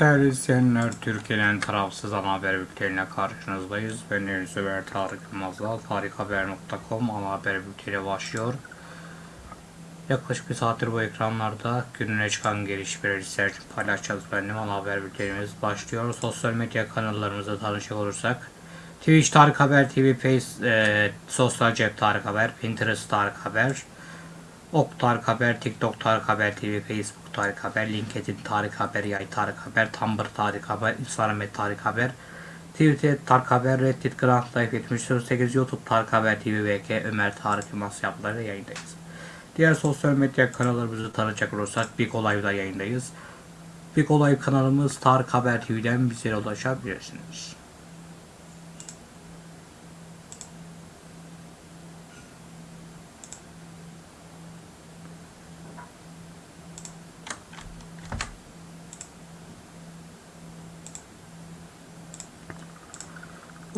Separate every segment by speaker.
Speaker 1: Değerli izleyenler, Türkiye'nin tarafsız ana haber bülteniyle karşınızdayız. Ben Deniz Ömer Tarık Yılmaz'la tarikhaber.com ana haber bülteni başlıyor. Yaklaşık bir saattir bu ekranlarda gününe çıkan gelişmeleri sizler için paylaşacağız. Benim ana haber bültenimiz başlıyor. Sosyal medya kanallarımızda tanışacak olursak Twitch Tarık Haber TV, Face, e, Sosyal Cep Tarık Haber, Pinterest Tarık Haber, Ok Tarık Haber, TikTok Tarık Haber TV, Facebook Tarık Haber, LinkedIn Tarık Haber, Yay Tarık Haber, Tumblr Tarık Haber, Instagram Tarık Haber, Twitter Tarık Haber, Reddit Grand Life 78, YouTube Tarık Haber TV, VK Ömer Tarık Yılmaz yapıları yayındayız. Diğer sosyal medya kanallarımızı tanıyacak olursak Big Olay'da yayındayız. Big Olay kanalımız Tarık Haber TV'den bizlere ulaşabilirsiniz.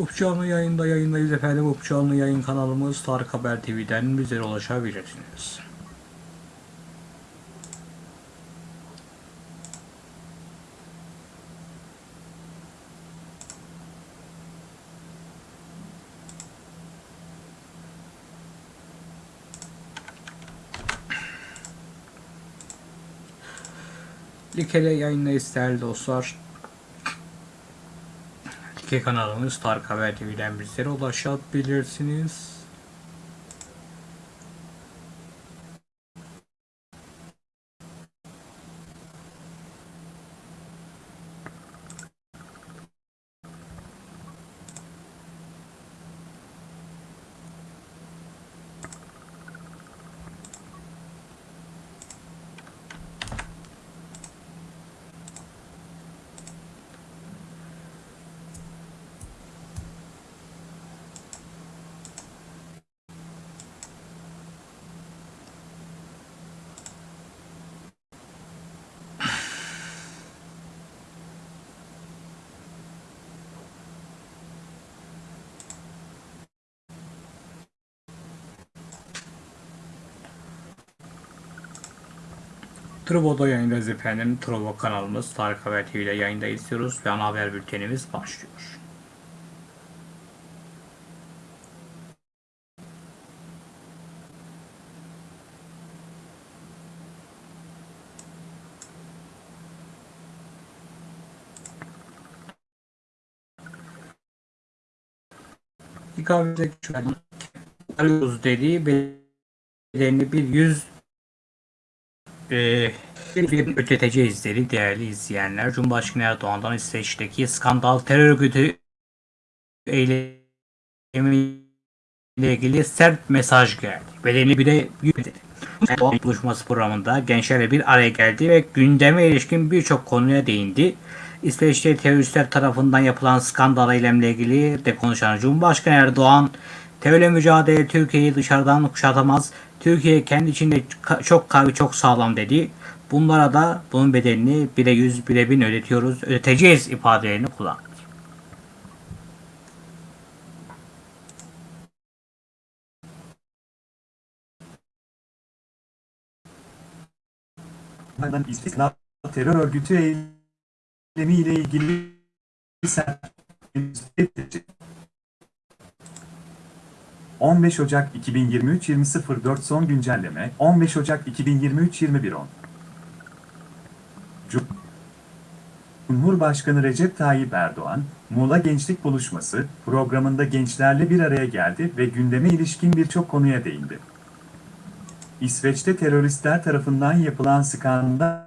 Speaker 1: Up canlı yayında yayındayız efendim. Up canlı yayın kanalımız Tarık Haber TV'den bizlere ulaşabilirsiniz. Likele yayındayız değerli dostlar. Like kanalımız Tarık Haber TV'den bizlere ulaşabilirsiniz. Trovo'da yayındayız efendim. Trovo kanalımız Tarık Haber TV ile yayında izliyoruz ve ana haber bültenimiz başlıyor. Alıyoruz dediği bedenini bir yüz e, bir öteteceğiz dedi değerli izleyenler. Cumhurbaşkanı Erdoğan'dan İsveç'teki skandal terör örgütü eylemiyle ilgili sert mesaj geldi. Bedeni bir de yükledi. Erdoğan buluşması programında gençlerle bir araya geldi ve gündeme ilişkin birçok konuya değindi. İsveç'te teröristler tarafından yapılan skandal eylemle ilgili de konuşan Cumhurbaşkanı Erdoğan, terörle mücadele Türkiye'yi dışarıdan kuşatamaz, Türkiye kendi içinde çok kavi çok sağlam dedi. Bunlara da bunun bedelini bire yüz bire bin ödetiyoruz, ödeteceğiz ifadelerini kullandı.
Speaker 2: Bunlardan istisna terör örgütü eylemi ile ilgili sert 15 Ocak 2023 20.04 son güncelleme 15 Ocak 2023 21.10 Cumhurbaşkanı Recep Tayyip Erdoğan, Muğla Gençlik Buluşması programında gençlerle bir araya geldi ve gündeme ilişkin birçok konuya değindi. İsveç'te teröristler tarafından yapılan skandal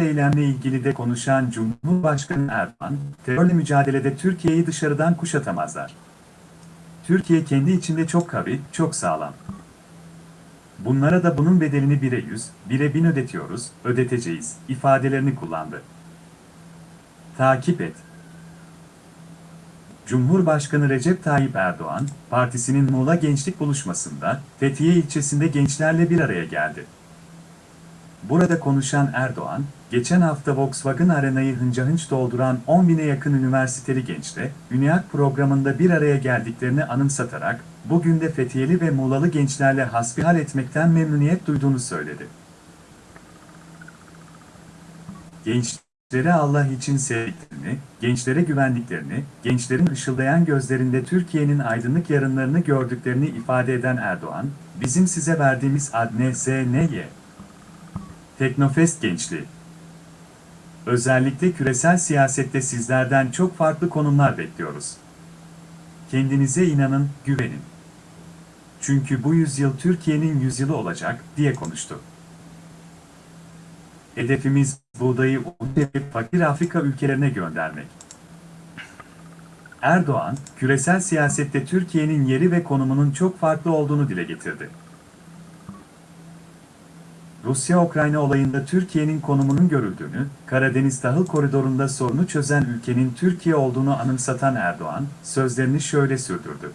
Speaker 2: eylemle ilgili de konuşan Cumhurbaşkanı Erdoğan, terörle mücadelede Türkiye'yi dışarıdan kuşatamazlar. Türkiye kendi içinde çok kavi, çok sağlam. Bunlara da bunun bedelini bire yüz, bire bin ödetiyoruz, ödeteceğiz, ifadelerini kullandı. Takip et. Cumhurbaşkanı Recep Tayyip Erdoğan, partisinin Muğla Gençlik Buluşması'nda Fethiye ilçesinde gençlerle bir araya geldi. Burada konuşan Erdoğan, geçen hafta Volkswagen Arena'yı hınca hınç dolduran 10 bine yakın üniversiteli gençle, Üniyak programında bir araya geldiklerini anımsatarak, bugün de Fethiyeli ve Muğlalı gençlerle hasbihal etmekten memnuniyet duyduğunu söyledi. Genç gençlere Allah için sevdiklerini, gençlere güvendiklerini, gençlerin ışıldayan gözlerinde Türkiye'nin aydınlık yarınlarını gördüklerini ifade eden Erdoğan, bizim size verdiğimiz ad NSNY. Teknofest Gençliği. Özellikle küresel siyasette sizlerden çok farklı konumlar bekliyoruz. Kendinize inanın, güvenin. Çünkü bu yüzyıl Türkiye'nin yüzyılı olacak, diye konuştu. Hedefimiz buğdayı un ve fakir Afrika ülkelerine göndermek. Erdoğan, küresel siyasette Türkiye'nin yeri ve konumunun çok farklı olduğunu dile getirdi. Rusya-Ukrayna olayında Türkiye'nin konumunun görüldüğünü, Karadeniz Tahıl Koridoru'nda sorunu çözen ülkenin Türkiye olduğunu anımsatan Erdoğan, sözlerini şöyle sürdürdü.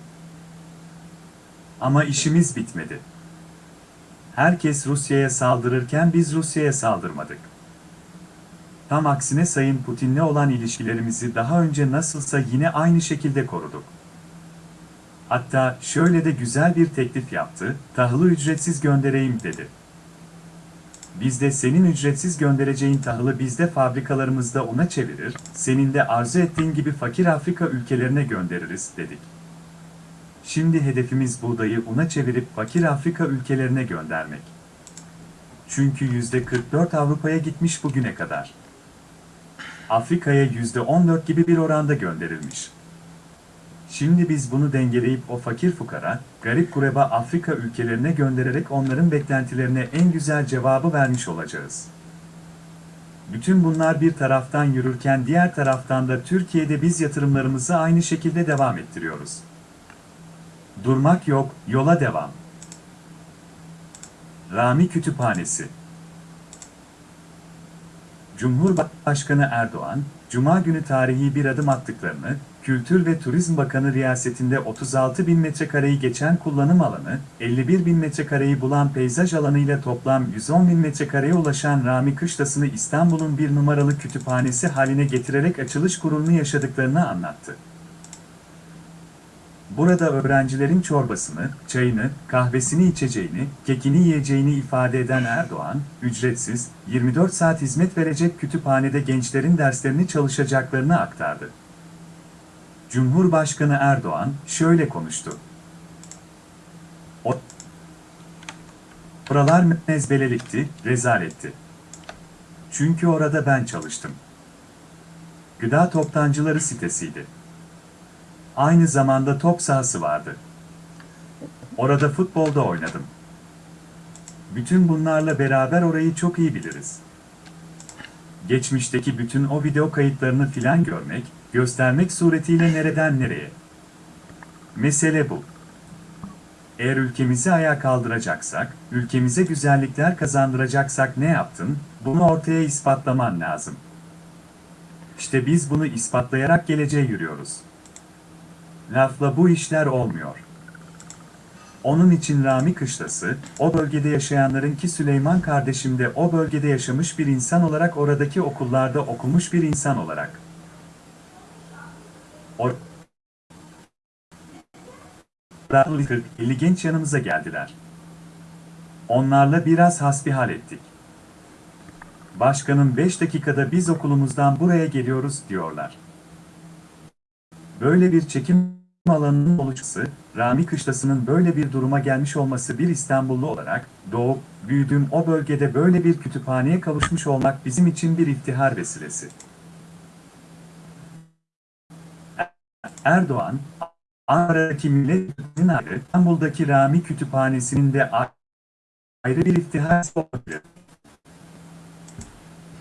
Speaker 2: Ama işimiz bitmedi. Herkes Rusya'ya saldırırken biz Rusya'ya saldırmadık. Tam aksine Sayın Putin'le olan ilişkilerimizi daha önce nasılsa yine aynı şekilde koruduk. Hatta şöyle de güzel bir teklif yaptı, tahılı ücretsiz göndereyim dedi. Biz de senin ücretsiz göndereceğin tahılı bizde fabrikalarımızda ona çevirir, senin de arzu ettiğin gibi fakir Afrika ülkelerine göndeririz, dedik. Şimdi hedefimiz buğdayı una çevirip fakir Afrika ülkelerine göndermek. Çünkü %44 Avrupa'ya gitmiş bugüne kadar. Afrika'ya %14 gibi bir oranda gönderilmiş. Şimdi biz bunu dengeleyip o fakir fukara, garip kureba Afrika ülkelerine göndererek onların beklentilerine en güzel cevabı vermiş olacağız. Bütün bunlar bir taraftan yürürken diğer taraftan da Türkiye'de biz yatırımlarımızı aynı şekilde devam ettiriyoruz. Durmak yok, yola devam. Rami Kütüphanesi Cumhurbaşkanı Erdoğan, Cuma günü tarihi bir adım attıklarını, Kültür ve Turizm Bakanı riyasetinde 36 bin metrekareyi geçen kullanım alanı, 51 bin metrekareyi bulan peyzaj alanıyla toplam 110 bin metrekareye ulaşan Rami Kışlası'nı İstanbul'un bir numaralı kütüphanesi haline getirerek açılış gururunu yaşadıklarını anlattı. Burada öğrencilerin çorbasını, çayını, kahvesini içeceğini, kekini yiyeceğini ifade eden Erdoğan, ücretsiz, 24 saat hizmet verecek kütüphanede gençlerin derslerini çalışacaklarını aktardı. Cumhurbaşkanı Erdoğan şöyle konuştu. Oralar mezbelelikti, rezaletti. Çünkü orada ben çalıştım. Gıda toptancıları sitesiydi. Aynı zamanda top sahası vardı. Orada futbolda oynadım. Bütün bunlarla beraber orayı çok iyi biliriz. Geçmişteki bütün o video kayıtlarını filan görmek, göstermek suretiyle nereden nereye. Mesele bu. Eğer ülkemizi ayağa kaldıracaksak, ülkemize güzellikler kazandıracaksak ne yaptın, bunu ortaya ispatlaman lazım. İşte biz bunu ispatlayarak geleceğe yürüyoruz. Lafla bu işler olmuyor. Onun için Rami Kışlası, o bölgede yaşayanların ki Süleyman kardeşim de o bölgede yaşamış bir insan olarak oradaki okullarda okumuş bir insan olarak. O 50 genç yanımıza geldiler. Onlarla biraz hasbihal ettik. Başkanım 5 dakikada biz okulumuzdan buraya geliyoruz diyorlar. Böyle bir çekim alanının oluşması, Rami Kışlası'nın böyle bir duruma gelmiş olması bir İstanbullu olarak, doğup, büyüdüğüm o bölgede böyle bir kütüphaneye kavuşmuş olmak bizim için bir iftihar vesilesi. Erdoğan, Ankara'daki Millet ayrı, İstanbul'daki Rami Kütüphanesi'nin de ayrı bir iftihar olabilir.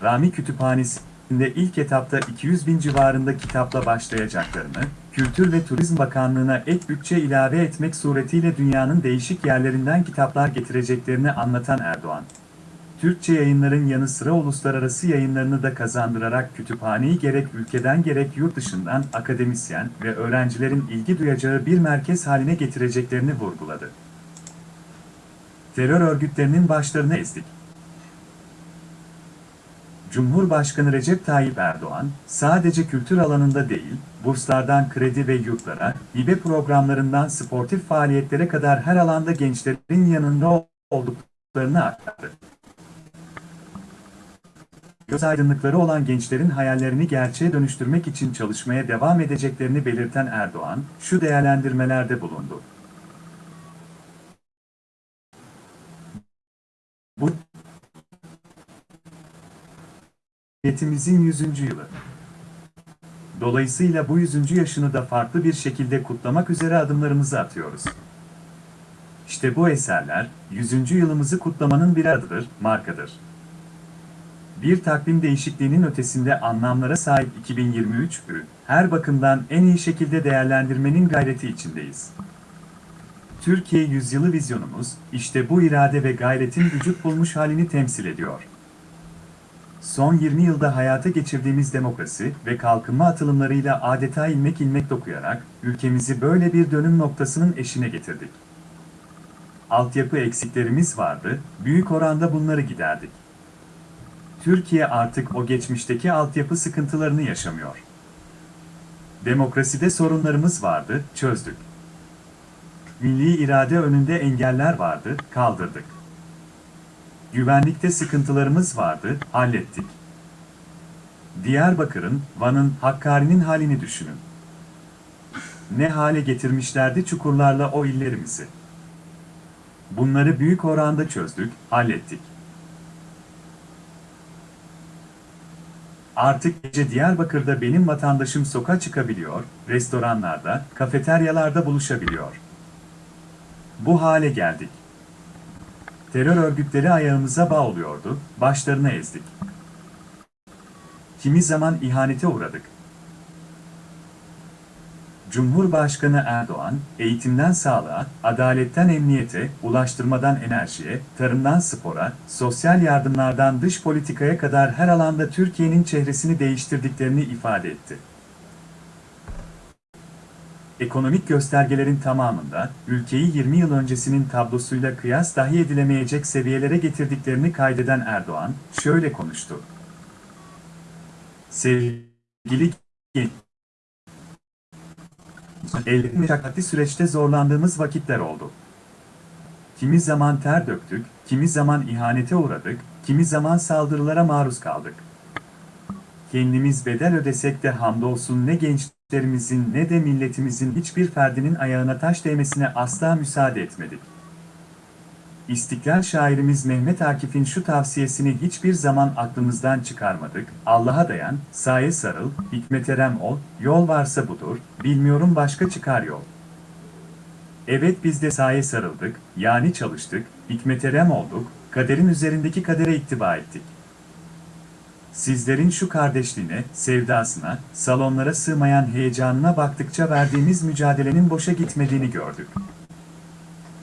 Speaker 2: Rami Kütüphanesi'nde ilk etapta 200 bin civarında kitapla başlayacaklarını, Kültür ve Turizm Bakanlığı'na ek bütçe ilave etmek suretiyle dünyanın değişik yerlerinden kitaplar getireceklerini anlatan Erdoğan, Türkçe yayınların yanı sıra uluslararası yayınlarını da kazandırarak kütüphaneyi gerek ülkeden gerek yurt dışından akademisyen ve öğrencilerin ilgi duyacağı bir merkez haline getireceklerini vurguladı. Terör örgütlerinin başlarını ezdik. Cumhurbaşkanı Recep Tayyip Erdoğan, sadece kültür alanında değil, burslardan kredi ve yurtlara, hibe programlarından sportif faaliyetlere kadar her alanda gençlerin yanında olduklarını aktardı. Göz aydınlıkları olan gençlerin hayallerini gerçeğe dönüştürmek için çalışmaya devam edeceklerini belirten Erdoğan, şu değerlendirmelerde bulundu. Bu Cumhuriyetimizin 100. yılı. Dolayısıyla bu 100. yaşını da farklı bir şekilde kutlamak üzere adımlarımızı atıyoruz. İşte bu eserler, 100. yılımızı kutlamanın bir adıdır, markadır. Bir takvim değişikliğinin ötesinde anlamlara sahip 2023'ü, her bakımdan en iyi şekilde değerlendirmenin gayreti içindeyiz. Türkiye yüzyılı vizyonumuz, işte bu irade ve gayretin vücut bulmuş halini temsil ediyor. Son 20 yılda hayata geçirdiğimiz demokrasi ve kalkınma atılımlarıyla adeta ilmek ilmek dokuyarak, ülkemizi böyle bir dönüm noktasının eşine getirdik. Altyapı eksiklerimiz vardı, büyük oranda bunları giderdik. Türkiye artık o geçmişteki altyapı sıkıntılarını yaşamıyor. Demokraside sorunlarımız vardı, çözdük. Milli irade önünde engeller vardı, kaldırdık. Güvenlikte sıkıntılarımız vardı, hallettik. Diyarbakır'ın, Van'ın, Hakkari'nin halini düşünün. Ne hale getirmişlerdi çukurlarla o illerimizi. Bunları büyük oranda çözdük, hallettik. Artık gece Diyarbakır'da benim vatandaşım sokağa çıkabiliyor, restoranlarda, kafeteryalarda buluşabiliyor. Bu hale geldik. Terör örgütleri ayağımıza bağ oluyordu, başlarına ezdik. Kimi zaman ihanete uğradık. Cumhurbaşkanı Erdoğan, eğitimden sağlığa, adaletten emniyete, ulaştırmadan enerjiye, tarımdan spora, sosyal yardımlardan dış politikaya kadar her alanda Türkiye'nin çehresini değiştirdiklerini ifade etti. Ekonomik göstergelerin tamamında, ülkeyi 20 yıl öncesinin tablosuyla kıyas dahi edilemeyecek seviyelere getirdiklerini kaydeden Erdoğan, şöyle konuştu. Sevgili genç, Elbette meşakkatli süreçte zorlandığımız vakitler oldu. Kimi zaman ter döktük, kimi zaman ihanete uğradık, kimi zaman saldırılara maruz kaldık. Kendimiz bedel ödesek de hamdolsun ne gençlerimizin ne de milletimizin hiçbir ferdinin ayağına taş değmesine asla müsaade etmedik. İstiklal şairimiz Mehmet Akif'in şu tavsiyesini hiçbir zaman aklımızdan çıkarmadık. Allah'a dayan, saye sarıl, hikmeterem ol, yol varsa budur, bilmiyorum başka çıkar yol. Evet biz de saye sarıldık, yani çalıştık, hikmeterem olduk, kaderin üzerindeki kadere ittiba ettik. Sizlerin şu kardeşliğine, sevdasına, salonlara sığmayan heyecanına baktıkça verdiğimiz mücadelenin boşa gitmediğini gördük.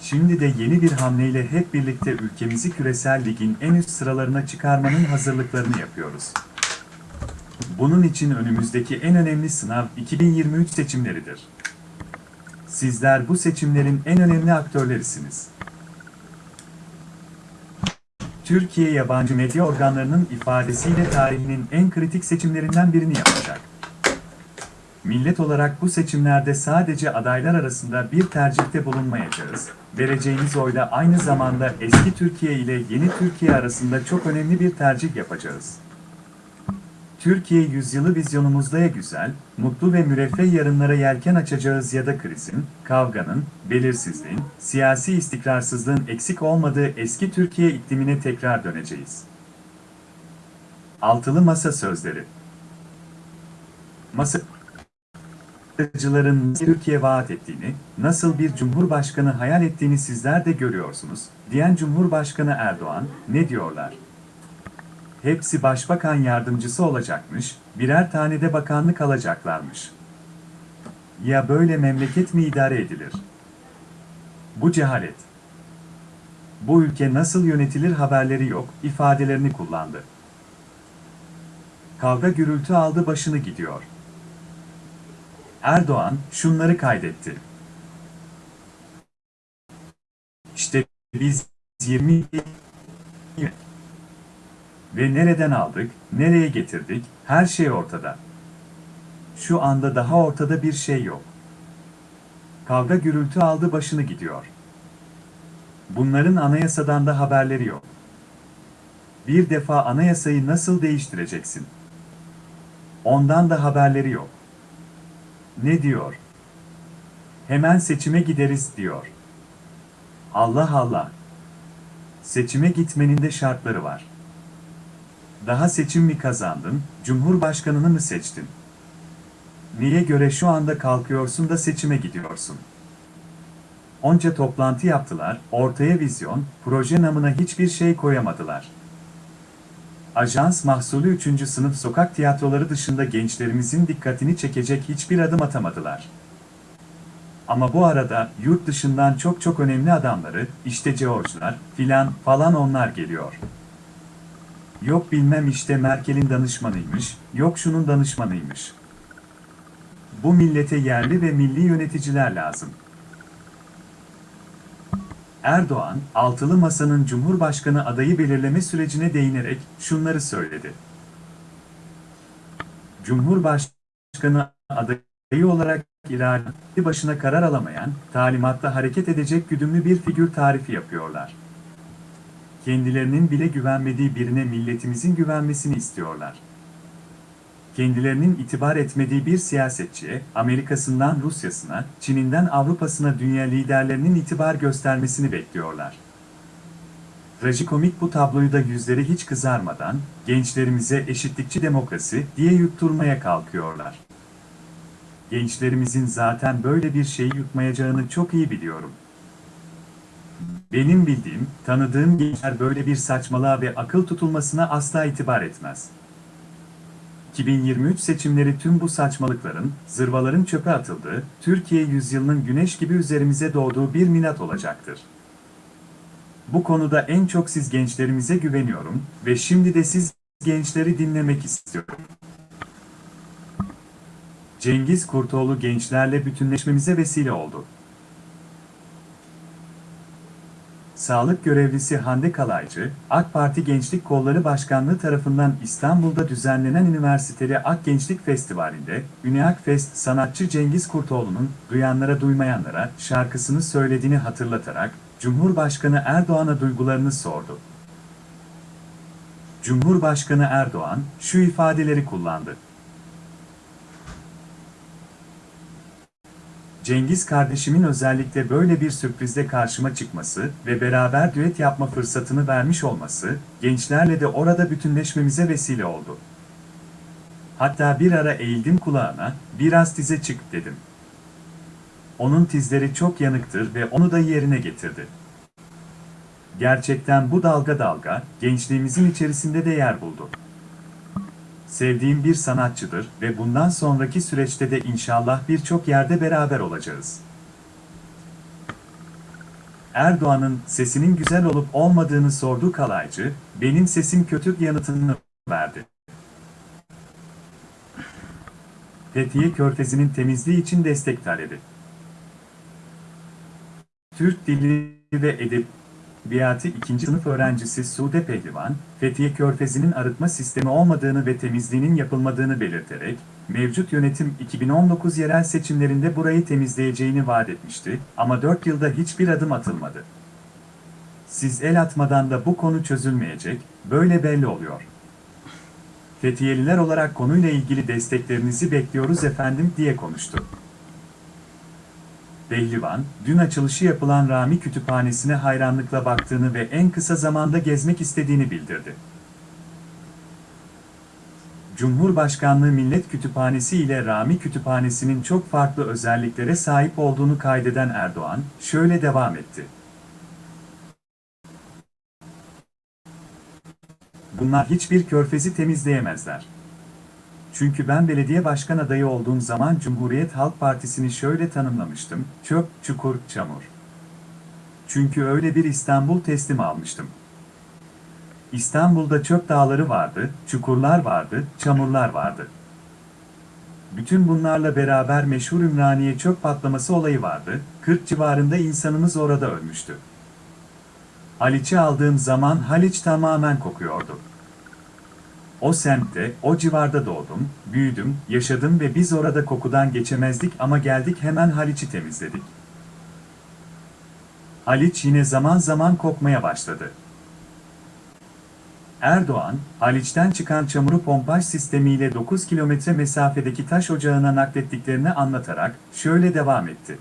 Speaker 2: Şimdi de yeni bir hamleyle hep birlikte ülkemizi küresel ligin en üst sıralarına çıkarmanın hazırlıklarını yapıyoruz. Bunun için önümüzdeki en önemli sınav 2023 seçimleridir. Sizler bu seçimlerin en önemli aktörlerisiniz. Türkiye yabancı medya organlarının ifadesiyle tarihinin en kritik seçimlerinden birini yapacak. Millet olarak bu seçimlerde sadece adaylar arasında bir tercihte bulunmayacağız. Vereceğimiz oyla aynı zamanda eski Türkiye ile yeni Türkiye arasında çok önemli bir tercih yapacağız. Türkiye yüzyılı vizyonumuzda ya güzel, mutlu ve müreffeh yarınlara yelken açacağız ya da krizin, kavganın, belirsizliğin, siyasi istikrarsızlığın eksik olmadığı eski Türkiye iklimine tekrar döneceğiz. Altılı Masa Sözleri Masa politikacıların Türkiye vaat ettiğini, nasıl bir cumhurbaşkanı hayal ettiğini sizler de görüyorsunuz, diyen Cumhurbaşkanı Erdoğan, ne diyorlar? Hepsi başbakan yardımcısı olacakmış, birer tane de bakanlık alacaklarmış. Ya böyle memleket mi idare edilir? Bu cehalet. Bu ülke nasıl yönetilir haberleri yok, ifadelerini kullandı. Kavga gürültü aldı başını gidiyor. Erdoğan şunları kaydetti. İşte biz 20 ve nereden aldık, nereye getirdik, her şey ortada. Şu anda daha ortada bir şey yok. Kavga gürültü aldı başını gidiyor. Bunların anayasadan da haberleri yok. Bir defa anayasayı nasıl değiştireceksin? Ondan da haberleri yok. Ne diyor? Hemen seçime gideriz diyor. Allah Allah. Seçime gitmenin de şartları var. Daha seçim mi kazandın, cumhurbaşkanını mı seçtin? Niye göre şu anda kalkıyorsun da seçime gidiyorsun? Onca toplantı yaptılar, ortaya vizyon, proje namına hiçbir şey koyamadılar. Ajans mahsulü 3. sınıf sokak tiyatroları dışında gençlerimizin dikkatini çekecek hiçbir adım atamadılar. Ama bu arada yurt dışından çok çok önemli adamları, işte George'lar, filan falan onlar geliyor. Yok bilmem işte Merkel'in danışmanıymış, yok şunun danışmanıymış. Bu millete yerli ve milli yöneticiler lazım. Erdoğan, altılı masanın Cumhurbaşkanı adayı belirleme sürecine değinerek şunları söyledi. Cumhurbaşkanı adayı olarak irade başına karar alamayan, talimatta hareket edecek güdümlü bir figür tarifi yapıyorlar. Kendilerinin bile güvenmediği birine milletimizin güvenmesini istiyorlar. Kendilerinin itibar etmediği bir siyasetçiye, Amerika'sından Rusya'sına, Çin'inden Avrupa'sına dünya liderlerinin itibar göstermesini bekliyorlar. Trajikomik bu tabloyu da yüzleri hiç kızarmadan, gençlerimize eşitlikçi demokrasi diye yutturmaya kalkıyorlar. Gençlerimizin zaten böyle bir şeyi yutmayacağını çok iyi biliyorum. Benim bildiğim, tanıdığım gençler böyle bir saçmalığa ve akıl tutulmasına asla itibar etmez. 2023 seçimleri tüm bu saçmalıkların, zırvaların çöpe atıldığı, Türkiye yüzyılının güneş gibi üzerimize doğduğu bir minat olacaktır. Bu konuda en çok siz gençlerimize güveniyorum ve şimdi de siz gençleri dinlemek istiyorum. Cengiz Kurtoğlu gençlerle bütünleşmemize vesile oldu. Sağlık görevlisi Hande Kalaycı, AK Parti Gençlik Kolları Başkanlığı tarafından İstanbul'da düzenlenen Üniversiteli Ak Gençlik Festivali'nde, Üniak Fest sanatçı Cengiz Kurtoğlu'nun Duyanlara Duymayanlara şarkısını söylediğini hatırlatarak, Cumhurbaşkanı Erdoğan'a duygularını sordu. Cumhurbaşkanı Erdoğan şu ifadeleri kullandı. Cengiz kardeşimin özellikle böyle bir sürprizde karşıma çıkması ve beraber düet yapma fırsatını vermiş olması, gençlerle de orada bütünleşmemize vesile oldu. Hatta bir ara eğildim kulağına, biraz tize çık dedim. Onun tizleri çok yanıktır ve onu da yerine getirdi. Gerçekten bu dalga dalga, gençliğimizin içerisinde de yer buldu sevdiğim bir sanatçıdır ve bundan sonraki süreçte de inşallah birçok yerde beraber olacağız. Erdoğan'ın sesinin güzel olup olmadığını sordu Kalaycı, benim sesim kötü yanıtını verdi. Fethiye Körfezi'nin temizliği için destek talebi. Türk Dili ve Edeb Biyati 2. sınıf öğrencisi Sude Pehlivan, Fethiye Körfezi'nin arıtma sistemi olmadığını ve temizliğinin yapılmadığını belirterek, mevcut yönetim 2019 yerel seçimlerinde burayı temizleyeceğini vaat etmişti ama 4 yılda hiçbir adım atılmadı. Siz el atmadan da bu konu çözülmeyecek, böyle belli oluyor. Fethiyeliler olarak konuyla ilgili desteklerinizi bekliyoruz efendim diye konuştu. Behlivan, dün açılışı yapılan Rami Kütüphanesi'ne hayranlıkla baktığını ve en kısa zamanda gezmek istediğini bildirdi. Cumhurbaşkanlığı Millet Kütüphanesi ile Rami Kütüphanesi'nin çok farklı özelliklere sahip olduğunu kaydeden Erdoğan, şöyle devam etti. Bunlar hiçbir körfezi temizleyemezler. Çünkü ben belediye başkan adayı olduğum zaman Cumhuriyet Halk Partisi'ni şöyle tanımlamıştım, çöp, çukur, çamur. Çünkü öyle bir İstanbul teslim almıştım. İstanbul'da çöp dağları vardı, çukurlar vardı, çamurlar vardı. Bütün bunlarla beraber meşhur Ümraniye çöp patlaması olayı vardı, 40 civarında insanımız orada ölmüştü. Haliç'i aldığım zaman Haliç tamamen kokuyordu. O semtte, o civarda doğdum, büyüdüm, yaşadım ve biz orada kokudan geçemezdik ama geldik hemen Haliç'i temizledik. Haliç yine zaman zaman kokmaya başladı. Erdoğan, Haliç'ten çıkan çamuru pompaj sistemiyle 9 kilometre mesafedeki taş ocağına naklettiklerini anlatarak şöyle devam etti.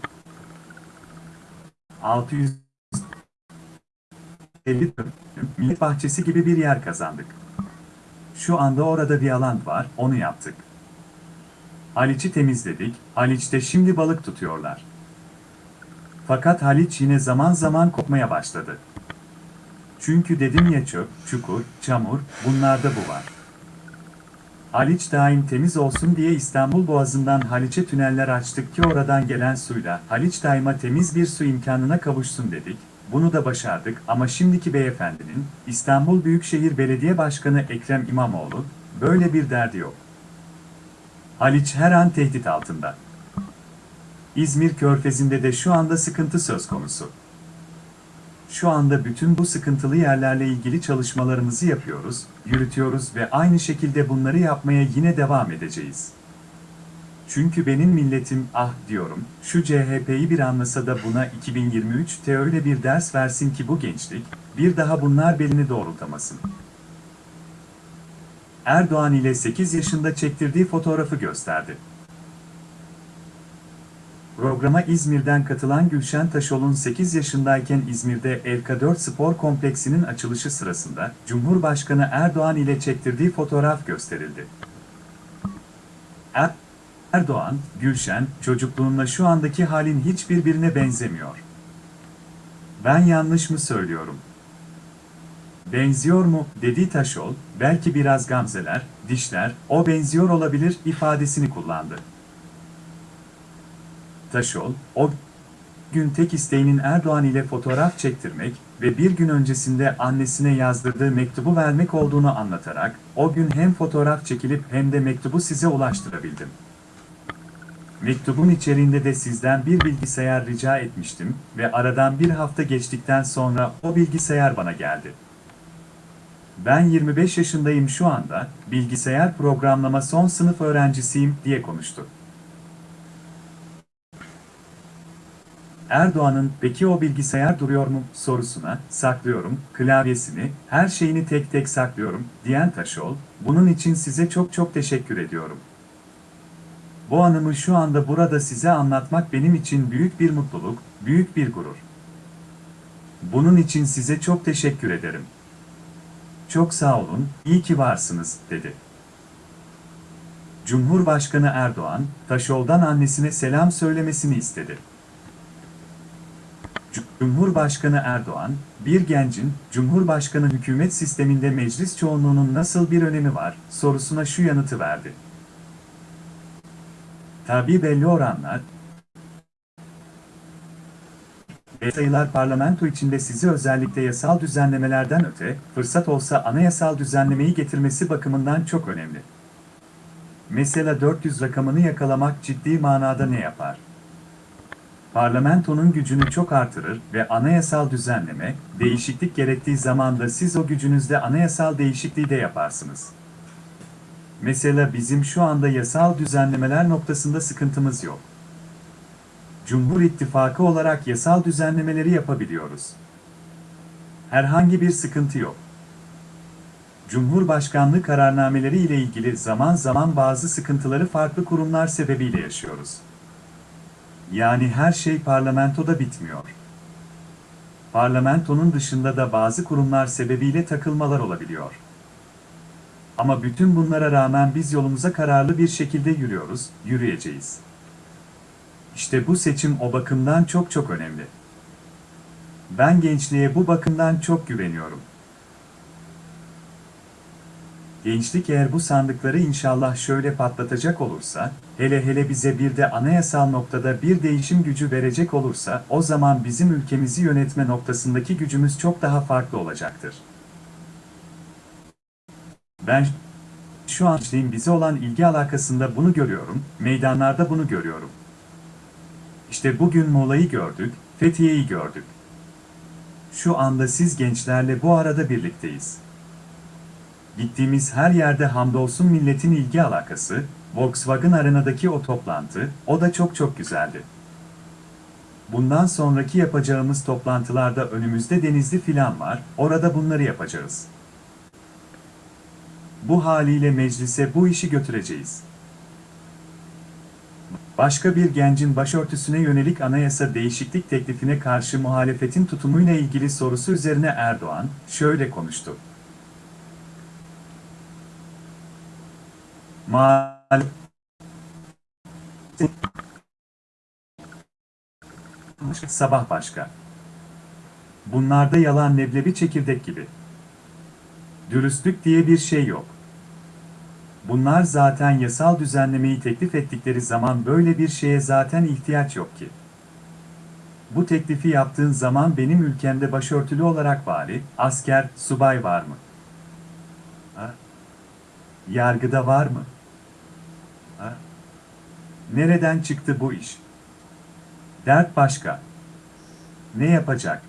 Speaker 2: 600 50 dönüm, millet bahçesi gibi bir yer kazandık. Şu anda orada bir alan var, onu yaptık. Haliç'i temizledik, Haliç'te şimdi balık tutuyorlar. Fakat Haliç yine zaman zaman kopmaya başladı. Çünkü dedim ya çöp, çukur, çamur, bunlarda bu var. Haliç daim temiz olsun diye İstanbul Boğazı'ndan Haliç'e tüneller açtık ki oradan gelen suyla Haliç daima temiz bir su imkanına kavuşsun dedik. Bunu da başardık ama şimdiki beyefendinin İstanbul Büyükşehir Belediye Başkanı Ekrem İmamoğlu böyle bir derdi yok. Haliç her an tehdit altında. İzmir Körfezi'nde de şu anda sıkıntı söz konusu. Şu anda bütün bu sıkıntılı yerlerle ilgili çalışmalarımızı yapıyoruz, yürütüyoruz ve aynı şekilde bunları yapmaya yine devam edeceğiz. Çünkü benim milletim ah diyorum, şu CHP'yi bir anlasa da buna 2023'te öyle bir ders versin ki bu gençlik, bir daha bunlar belini doğrultamasın. Erdoğan ile 8 yaşında çektirdiği fotoğrafı gösterdi. Programa İzmir'den katılan Gülşen Taşol'un 8 yaşındayken İzmir'de LK4 Spor Kompleksinin açılışı sırasında Cumhurbaşkanı Erdoğan ile çektirdiği fotoğraf gösterildi. Er- Erdoğan, Gülşen, çocukluğunla şu andaki halin hiçbirbirine benzemiyor. Ben yanlış mı söylüyorum? Benziyor mu, dedi Taşol, belki biraz gamzeler, dişler, o benziyor olabilir ifadesini kullandı. Taşol, o gün tek isteğinin Erdoğan ile fotoğraf çektirmek ve bir gün öncesinde annesine yazdırdığı mektubu vermek olduğunu anlatarak, o gün hem fotoğraf çekilip hem de mektubu size ulaştırabildim. Mektubun içeriğinde de sizden bir bilgisayar rica etmiştim ve aradan bir hafta geçtikten sonra o bilgisayar bana geldi. Ben 25 yaşındayım şu anda, bilgisayar programlama son sınıf öğrencisiyim diye konuştu. Erdoğan'ın peki o bilgisayar duruyor mu sorusuna saklıyorum, klavyesini, her şeyini tek tek saklıyorum diyen Taşol, bunun için size çok çok teşekkür ediyorum. Bu anımı şu anda burada size anlatmak benim için büyük bir mutluluk, büyük bir gurur. Bunun için size çok teşekkür ederim. Çok sağ olun, iyi ki varsınız, dedi. Cumhurbaşkanı Erdoğan, Taşol'dan annesine selam söylemesini istedi. Cumhurbaşkanı Erdoğan, bir gencin, Cumhurbaşkanı hükümet sisteminde meclis çoğunluğunun nasıl bir önemi var, sorusuna şu yanıtı verdi. Tabi belli oranlar, ve sayılar parlamento içinde sizi özellikle yasal düzenlemelerden öte, fırsat olsa anayasal düzenlemeyi getirmesi bakımından çok önemli. Mesela 400 rakamını yakalamak ciddi manada ne yapar? Parlamentonun gücünü çok artırır ve anayasal düzenleme, değişiklik gerektiği zaman da siz o gücünüzle anayasal değişikliği de yaparsınız. Mesela bizim şu anda yasal düzenlemeler noktasında sıkıntımız yok. Cumhur İttifakı olarak yasal düzenlemeleri yapabiliyoruz. Herhangi bir sıkıntı yok. Cumhurbaşkanlığı kararnameleri ile ilgili zaman zaman bazı sıkıntıları farklı kurumlar sebebiyle yaşıyoruz. Yani her şey parlamentoda bitmiyor. Parlamentonun dışında da bazı kurumlar sebebiyle takılmalar olabiliyor. Ama bütün bunlara rağmen biz yolumuza kararlı bir şekilde yürüyoruz, yürüyeceğiz. İşte bu seçim o bakımdan çok çok önemli. Ben gençliğe bu bakımdan çok güveniyorum. Gençlik eğer bu sandıkları inşallah şöyle patlatacak olursa, hele hele bize bir de anayasal noktada bir değişim gücü verecek olursa, o zaman bizim ülkemizi yönetme noktasındaki gücümüz çok daha farklı olacaktır. Ben şu an gençliğin bize olan ilgi alakasında bunu görüyorum, meydanlarda bunu görüyorum. İşte bugün Mola'yı gördük, Fethiye'yi gördük. Şu anda siz gençlerle bu arada birlikteyiz. Gittiğimiz her yerde hamdolsun milletin ilgi alakası, Volkswagen Arena'daki o toplantı, o da çok çok güzeldi. Bundan sonraki yapacağımız toplantılarda önümüzde Denizli filan var, orada bunları yapacağız. Bu haliyle meclise bu işi götüreceğiz. Başka bir gencin başörtüsüne yönelik anayasa değişiklik teklifine karşı muhalefetin tutumuyla ilgili sorusu üzerine Erdoğan şöyle konuştu. Muhalefet Sabah başka. Bunlarda yalan leblebi çekirdek gibi. Dürüstlük diye bir şey yok. Bunlar zaten yasal düzenlemeyi teklif ettikleri zaman böyle bir şeye zaten ihtiyaç yok ki. Bu teklifi yaptığın zaman benim ülkemde başörtülü olarak vali, asker, subay var mı? Ha? Yargıda var mı? Ha? Nereden çıktı bu iş? Dert başka. Ne yapacak?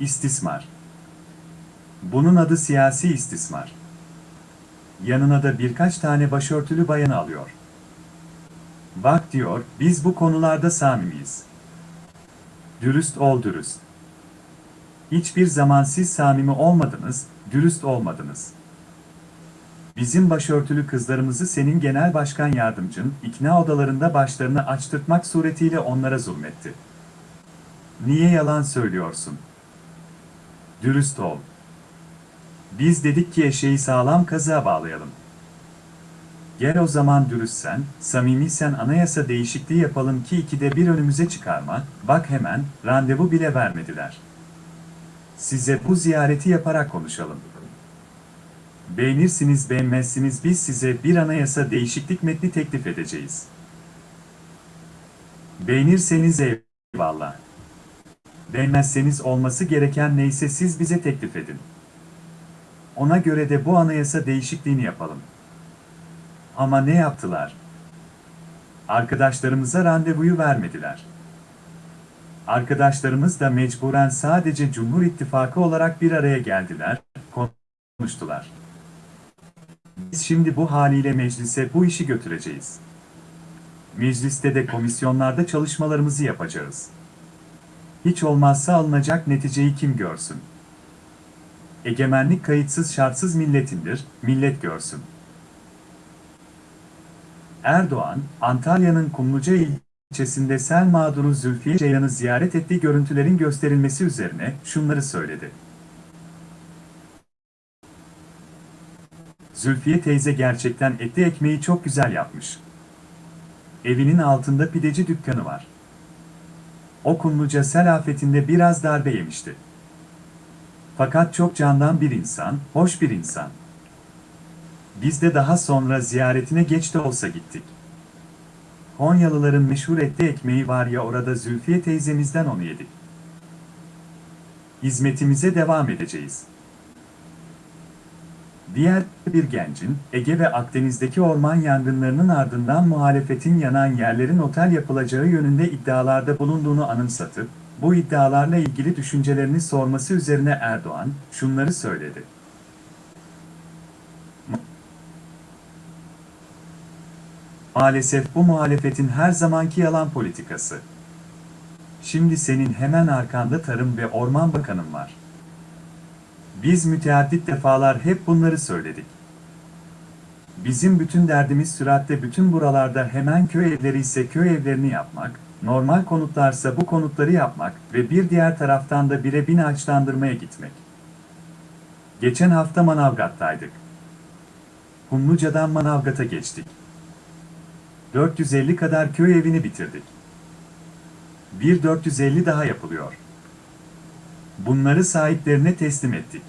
Speaker 2: İstismar. Bunun adı siyasi istismar. Yanına da birkaç tane başörtülü bayanı alıyor. Bak diyor, biz bu konularda samimiyiz. Dürüst ol dürüst. Hiçbir zaman siz samimi olmadınız, dürüst olmadınız. Bizim başörtülü kızlarımızı senin genel başkan yardımcın, ikna odalarında başlarını açtırtmak suretiyle onlara zulmetti. Niye yalan söylüyorsun? Dürüst ol. Biz dedik ki eşeği sağlam kazığa bağlayalım. Gel o zaman dürüstsen, samimiysen anayasa değişikliği yapalım ki ikide bir önümüze çıkarma, bak hemen, randevu bile vermediler. Size bu ziyareti yaparak konuşalım. Beğenirsiniz beğenmezsiniz biz size bir anayasa değişiklik metni teklif edeceğiz. Beğenirseniz eyvallah. Beğenmezseniz olması gereken neyse siz bize teklif edin. Ona göre de bu anayasa değişikliğini yapalım. Ama ne yaptılar? Arkadaşlarımıza randevuyu vermediler. Arkadaşlarımız da mecburen sadece Cumhur İttifakı olarak bir araya geldiler, konuştular. Biz şimdi bu haliyle meclise bu işi götüreceğiz. Mecliste de komisyonlarda çalışmalarımızı yapacağız. Hiç olmazsa alınacak neticeyi kim görsün? Egemenlik kayıtsız şartsız milletindir, millet görsün. Erdoğan, Antalya'nın Kumluca ilçesinde sel mağduru Zülfiye Ceylan'ı ziyaret ettiği görüntülerin gösterilmesi üzerine şunları söyledi. Zülfiye teyze gerçekten etli ekmeği çok güzel yapmış. Evinin altında pideci dükkanı var. O Kumluca sel afetinde biraz darbe yemişti. Fakat çok candan bir insan, hoş bir insan. Biz de daha sonra ziyaretine geç de olsa gittik. Konyalıların meşhur etli ekmeği var ya orada Zülfiye teyzemizden onu yedik. Hizmetimize devam edeceğiz. Diğer bir gencin, Ege ve Akdeniz'deki orman yangınlarının ardından muhalefetin yanan yerlerin otel yapılacağı yönünde iddialarda bulunduğunu anımsatıp, bu iddialarla ilgili düşüncelerini sorması üzerine Erdoğan, şunları söyledi. Maalesef bu muhalefetin her zamanki yalan politikası. Şimdi senin hemen arkanda Tarım ve Orman Bakanın var. Biz müteaddit defalar hep bunları söyledik. Bizim bütün derdimiz süratle bütün buralarda hemen köy evleri ise köy evlerini yapmak, normal konutlarsa bu konutları yapmak ve bir diğer taraftan da bire bin ağaçlandırmaya gitmek. Geçen hafta Manavgat'taydık. Kumluca'dan Manavgat'a geçtik. 450 kadar köy evini bitirdik. Bir 450 daha yapılıyor. Bunları sahiplerine teslim ettik.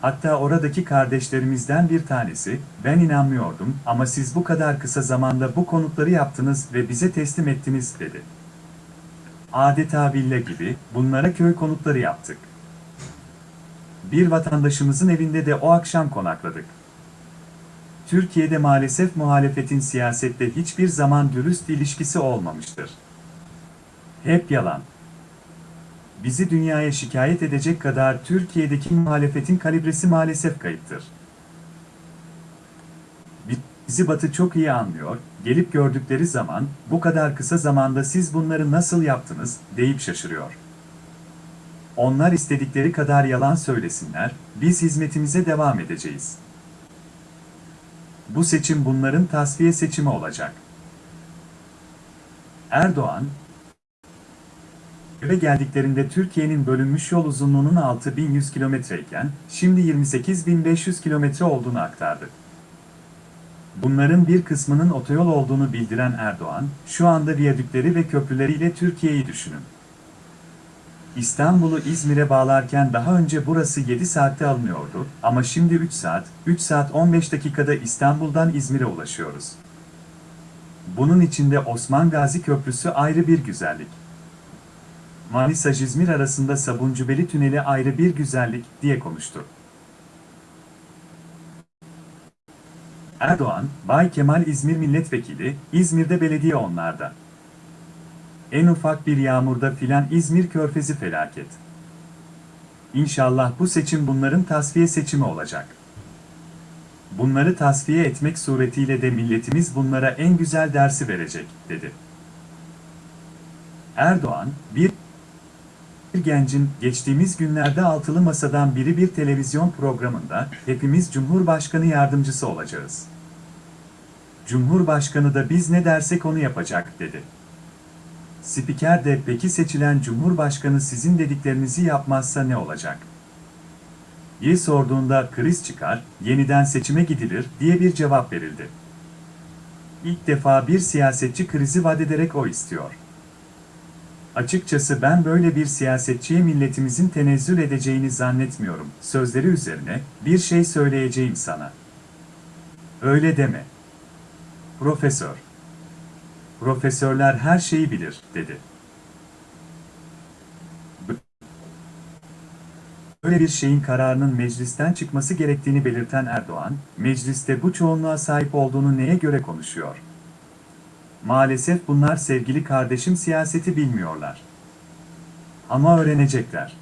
Speaker 2: Hatta oradaki kardeşlerimizden bir tanesi, ben inanmıyordum ama siz bu kadar kısa zamanda bu konutları yaptınız ve bize teslim ettiniz dedi. Adeta villa gibi bunlara köy konutları yaptık. Bir vatandaşımızın evinde de o akşam konakladık. Türkiye'de maalesef muhalefetin siyasette hiçbir zaman dürüst ilişkisi olmamıştır. Hep yalan. Bizi dünyaya şikayet edecek kadar Türkiye'deki muhalefetin kalibresi maalesef kayıptır. Bizi Batı çok iyi anlıyor, gelip gördükleri zaman, bu kadar kısa zamanda siz bunları nasıl yaptınız, deyip şaşırıyor. Onlar istedikleri kadar yalan söylesinler, biz hizmetimize devam edeceğiz. Bu seçim bunların tasfiye seçimi olacak. Erdoğan, Eve geldiklerinde Türkiye'nin bölünmüş yol uzunluğunun 6100 kilometreyken, şimdi 28500 kilometre olduğunu aktardı. Bunların bir kısmının otoyol olduğunu bildiren Erdoğan, şu anda viyadükleri ve köprüleriyle Türkiye'yi düşünün. İstanbul'u İzmir'e bağlarken daha önce burası 7 saatte alınıyordu ama şimdi 3 saat, 3 saat 15 dakikada İstanbul'dan İzmir'e ulaşıyoruz. Bunun içinde Osman Gazi Köprüsü ayrı bir güzellik. Manisa-İzmir arasında Sabuncubeli Tüneli ayrı bir güzellik diye konuştu. Erdoğan, Bay Kemal İzmir Milletvekili, İzmir'de belediye onlarda. En ufak bir yağmurda filan İzmir Körfezi felaket. İnşallah bu seçim bunların tasfiye seçimi olacak. Bunları tasfiye etmek suretiyle de milletimiz bunlara en güzel dersi verecek, dedi. Erdoğan, bir bir gencin geçtiğimiz günlerde altılı masadan biri bir televizyon programında hepimiz Cumhurbaşkanı yardımcısı olacağız. Cumhurbaşkanı da biz ne dersek onu yapacak dedi. Spiker de peki seçilen Cumhurbaşkanı sizin dediklerinizi yapmazsa ne olacak? diye sorduğunda kriz çıkar, yeniden seçime gidilir diye bir cevap verildi. İlk defa bir siyasetçi krizi vadederek o istiyor. Açıkçası ben böyle bir siyasetçiye milletimizin tenezzül edeceğini zannetmiyorum. Sözleri üzerine bir şey söyleyeceğim sana. Öyle deme. Profesör. Profesörler her şeyi bilir, dedi. Böyle bir şeyin kararının meclisten çıkması gerektiğini belirten Erdoğan, mecliste bu çoğunluğa sahip olduğunu neye göre konuşuyor? Maalesef bunlar sevgili kardeşim siyaseti bilmiyorlar. Ama öğrenecekler.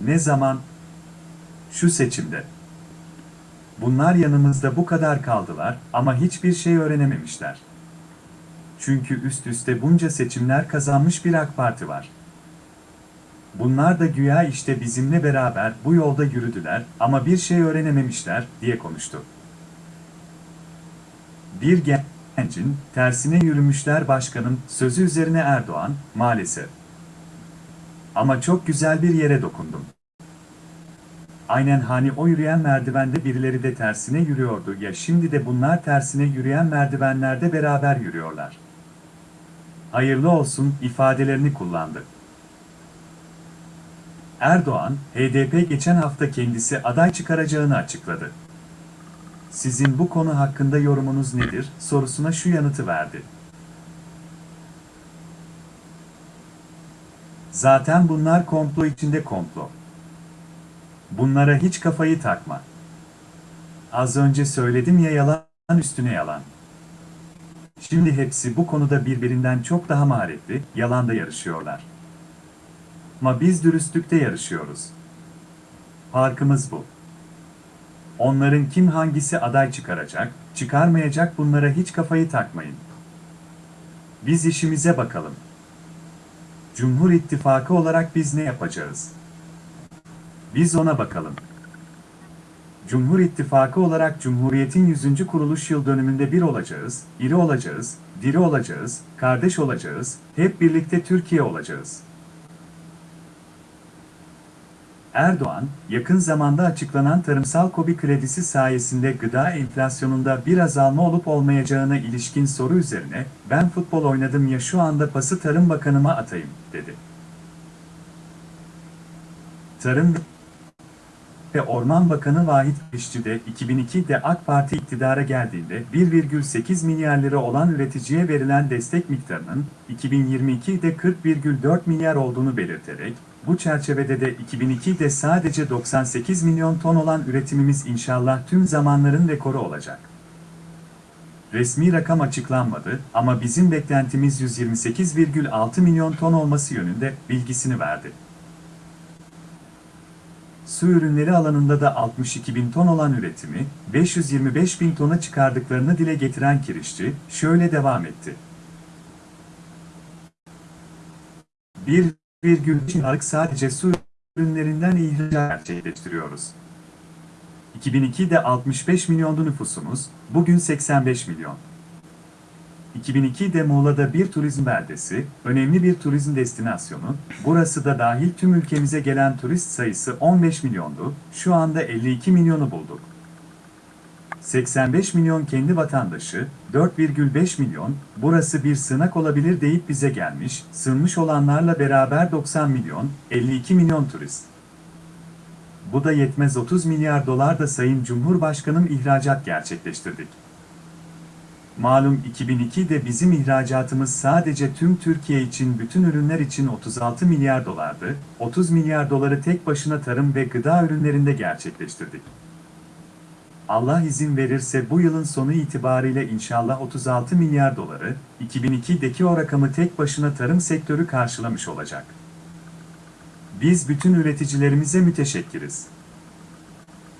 Speaker 2: Ne zaman? Şu seçimde. Bunlar yanımızda bu kadar kaldılar ama hiçbir şey öğrenememişler. Çünkü üst üste bunca seçimler kazanmış bir AK Parti var. Bunlar da güya işte bizimle beraber bu yolda yürüdüler ama bir şey öğrenememişler diye konuştu. Bir gencin tersine yürümüşler başkanım sözü üzerine Erdoğan maalesef. Ama çok güzel bir yere dokundum. Aynen hani o yürüyen merdivende birileri de tersine yürüyordu ya şimdi de bunlar tersine yürüyen merdivenlerde beraber yürüyorlar. Hayırlı olsun ifadelerini kullandı. Erdoğan, HDP geçen hafta kendisi aday çıkaracağını açıkladı. Sizin bu konu hakkında yorumunuz nedir sorusuna şu yanıtı verdi. Zaten bunlar komplo içinde komplo. Bunlara hiç kafayı takma. Az önce söyledim ya yalan üstüne yalan. Şimdi hepsi bu konuda birbirinden çok daha maharetli, yalanda yarışıyorlar. Ama biz dürüstlükte yarışıyoruz. Farkımız bu. Onların kim hangisi aday çıkaracak, çıkarmayacak bunlara hiç kafayı takmayın. Biz işimize bakalım. Cumhur İttifakı olarak biz ne yapacağız? Biz ona bakalım. Cumhur İttifakı olarak Cumhuriyet'in 100. kuruluş yıl dönümünde bir olacağız, iri olacağız, diri olacağız, kardeş olacağız, hep birlikte Türkiye olacağız. Erdoğan, yakın zamanda açıklanan tarımsal kobi kredisi sayesinde gıda enflasyonunda bir azalma olup olmayacağına ilişkin soru üzerine, ben futbol oynadım ya şu anda pası Tarım Bakanıma atayım, dedi. Tarım ve Orman Bakanı Vahit Kışçı de 2002'de AK Parti iktidara geldiğinde 1,8 milyar lira olan üreticiye verilen destek miktarının 2022'de 40,4 milyar olduğunu belirterek, bu çerçevede de 2002'de sadece 98 milyon ton olan üretimimiz inşallah tüm zamanların rekoru olacak. Resmi rakam açıklanmadı ama bizim beklentimiz 128,6 milyon ton olması yönünde bilgisini verdi. Su ürünleri alanında da 62 bin ton olan üretimi 525 bin tona çıkardıklarını dile getiren Kirişçi şöyle devam etti. 1. 1,5 liralık sadece su ürünlerinden ihraç gerçekleştiriyoruz. 2002'de 65 milyondu nüfusumuz, bugün 85 milyon. 2002'de Muğla'da bir turizm beldesi, önemli bir turizm destinasyonu, burası da dahil tüm ülkemize gelen turist sayısı 15 milyondu, şu anda 52 milyonu bulduk. 85 milyon kendi vatandaşı, 4,5 milyon, burası bir sığınak olabilir deyip bize gelmiş, sığınmış olanlarla beraber 90 milyon, 52 milyon turist. Bu da yetmez 30 milyar dolar da Sayın Cumhurbaşkanım ihracat gerçekleştirdik. Malum 2002'de bizim ihracatımız sadece tüm Türkiye için bütün ürünler için 36 milyar dolardı, 30 milyar doları tek başına tarım ve gıda ürünlerinde gerçekleştirdik. Allah izin verirse bu yılın sonu itibariyle inşallah 36 milyar doları, 2002'deki o rakamı tek başına tarım sektörü karşılamış olacak. Biz bütün üreticilerimize müteşekkiriz.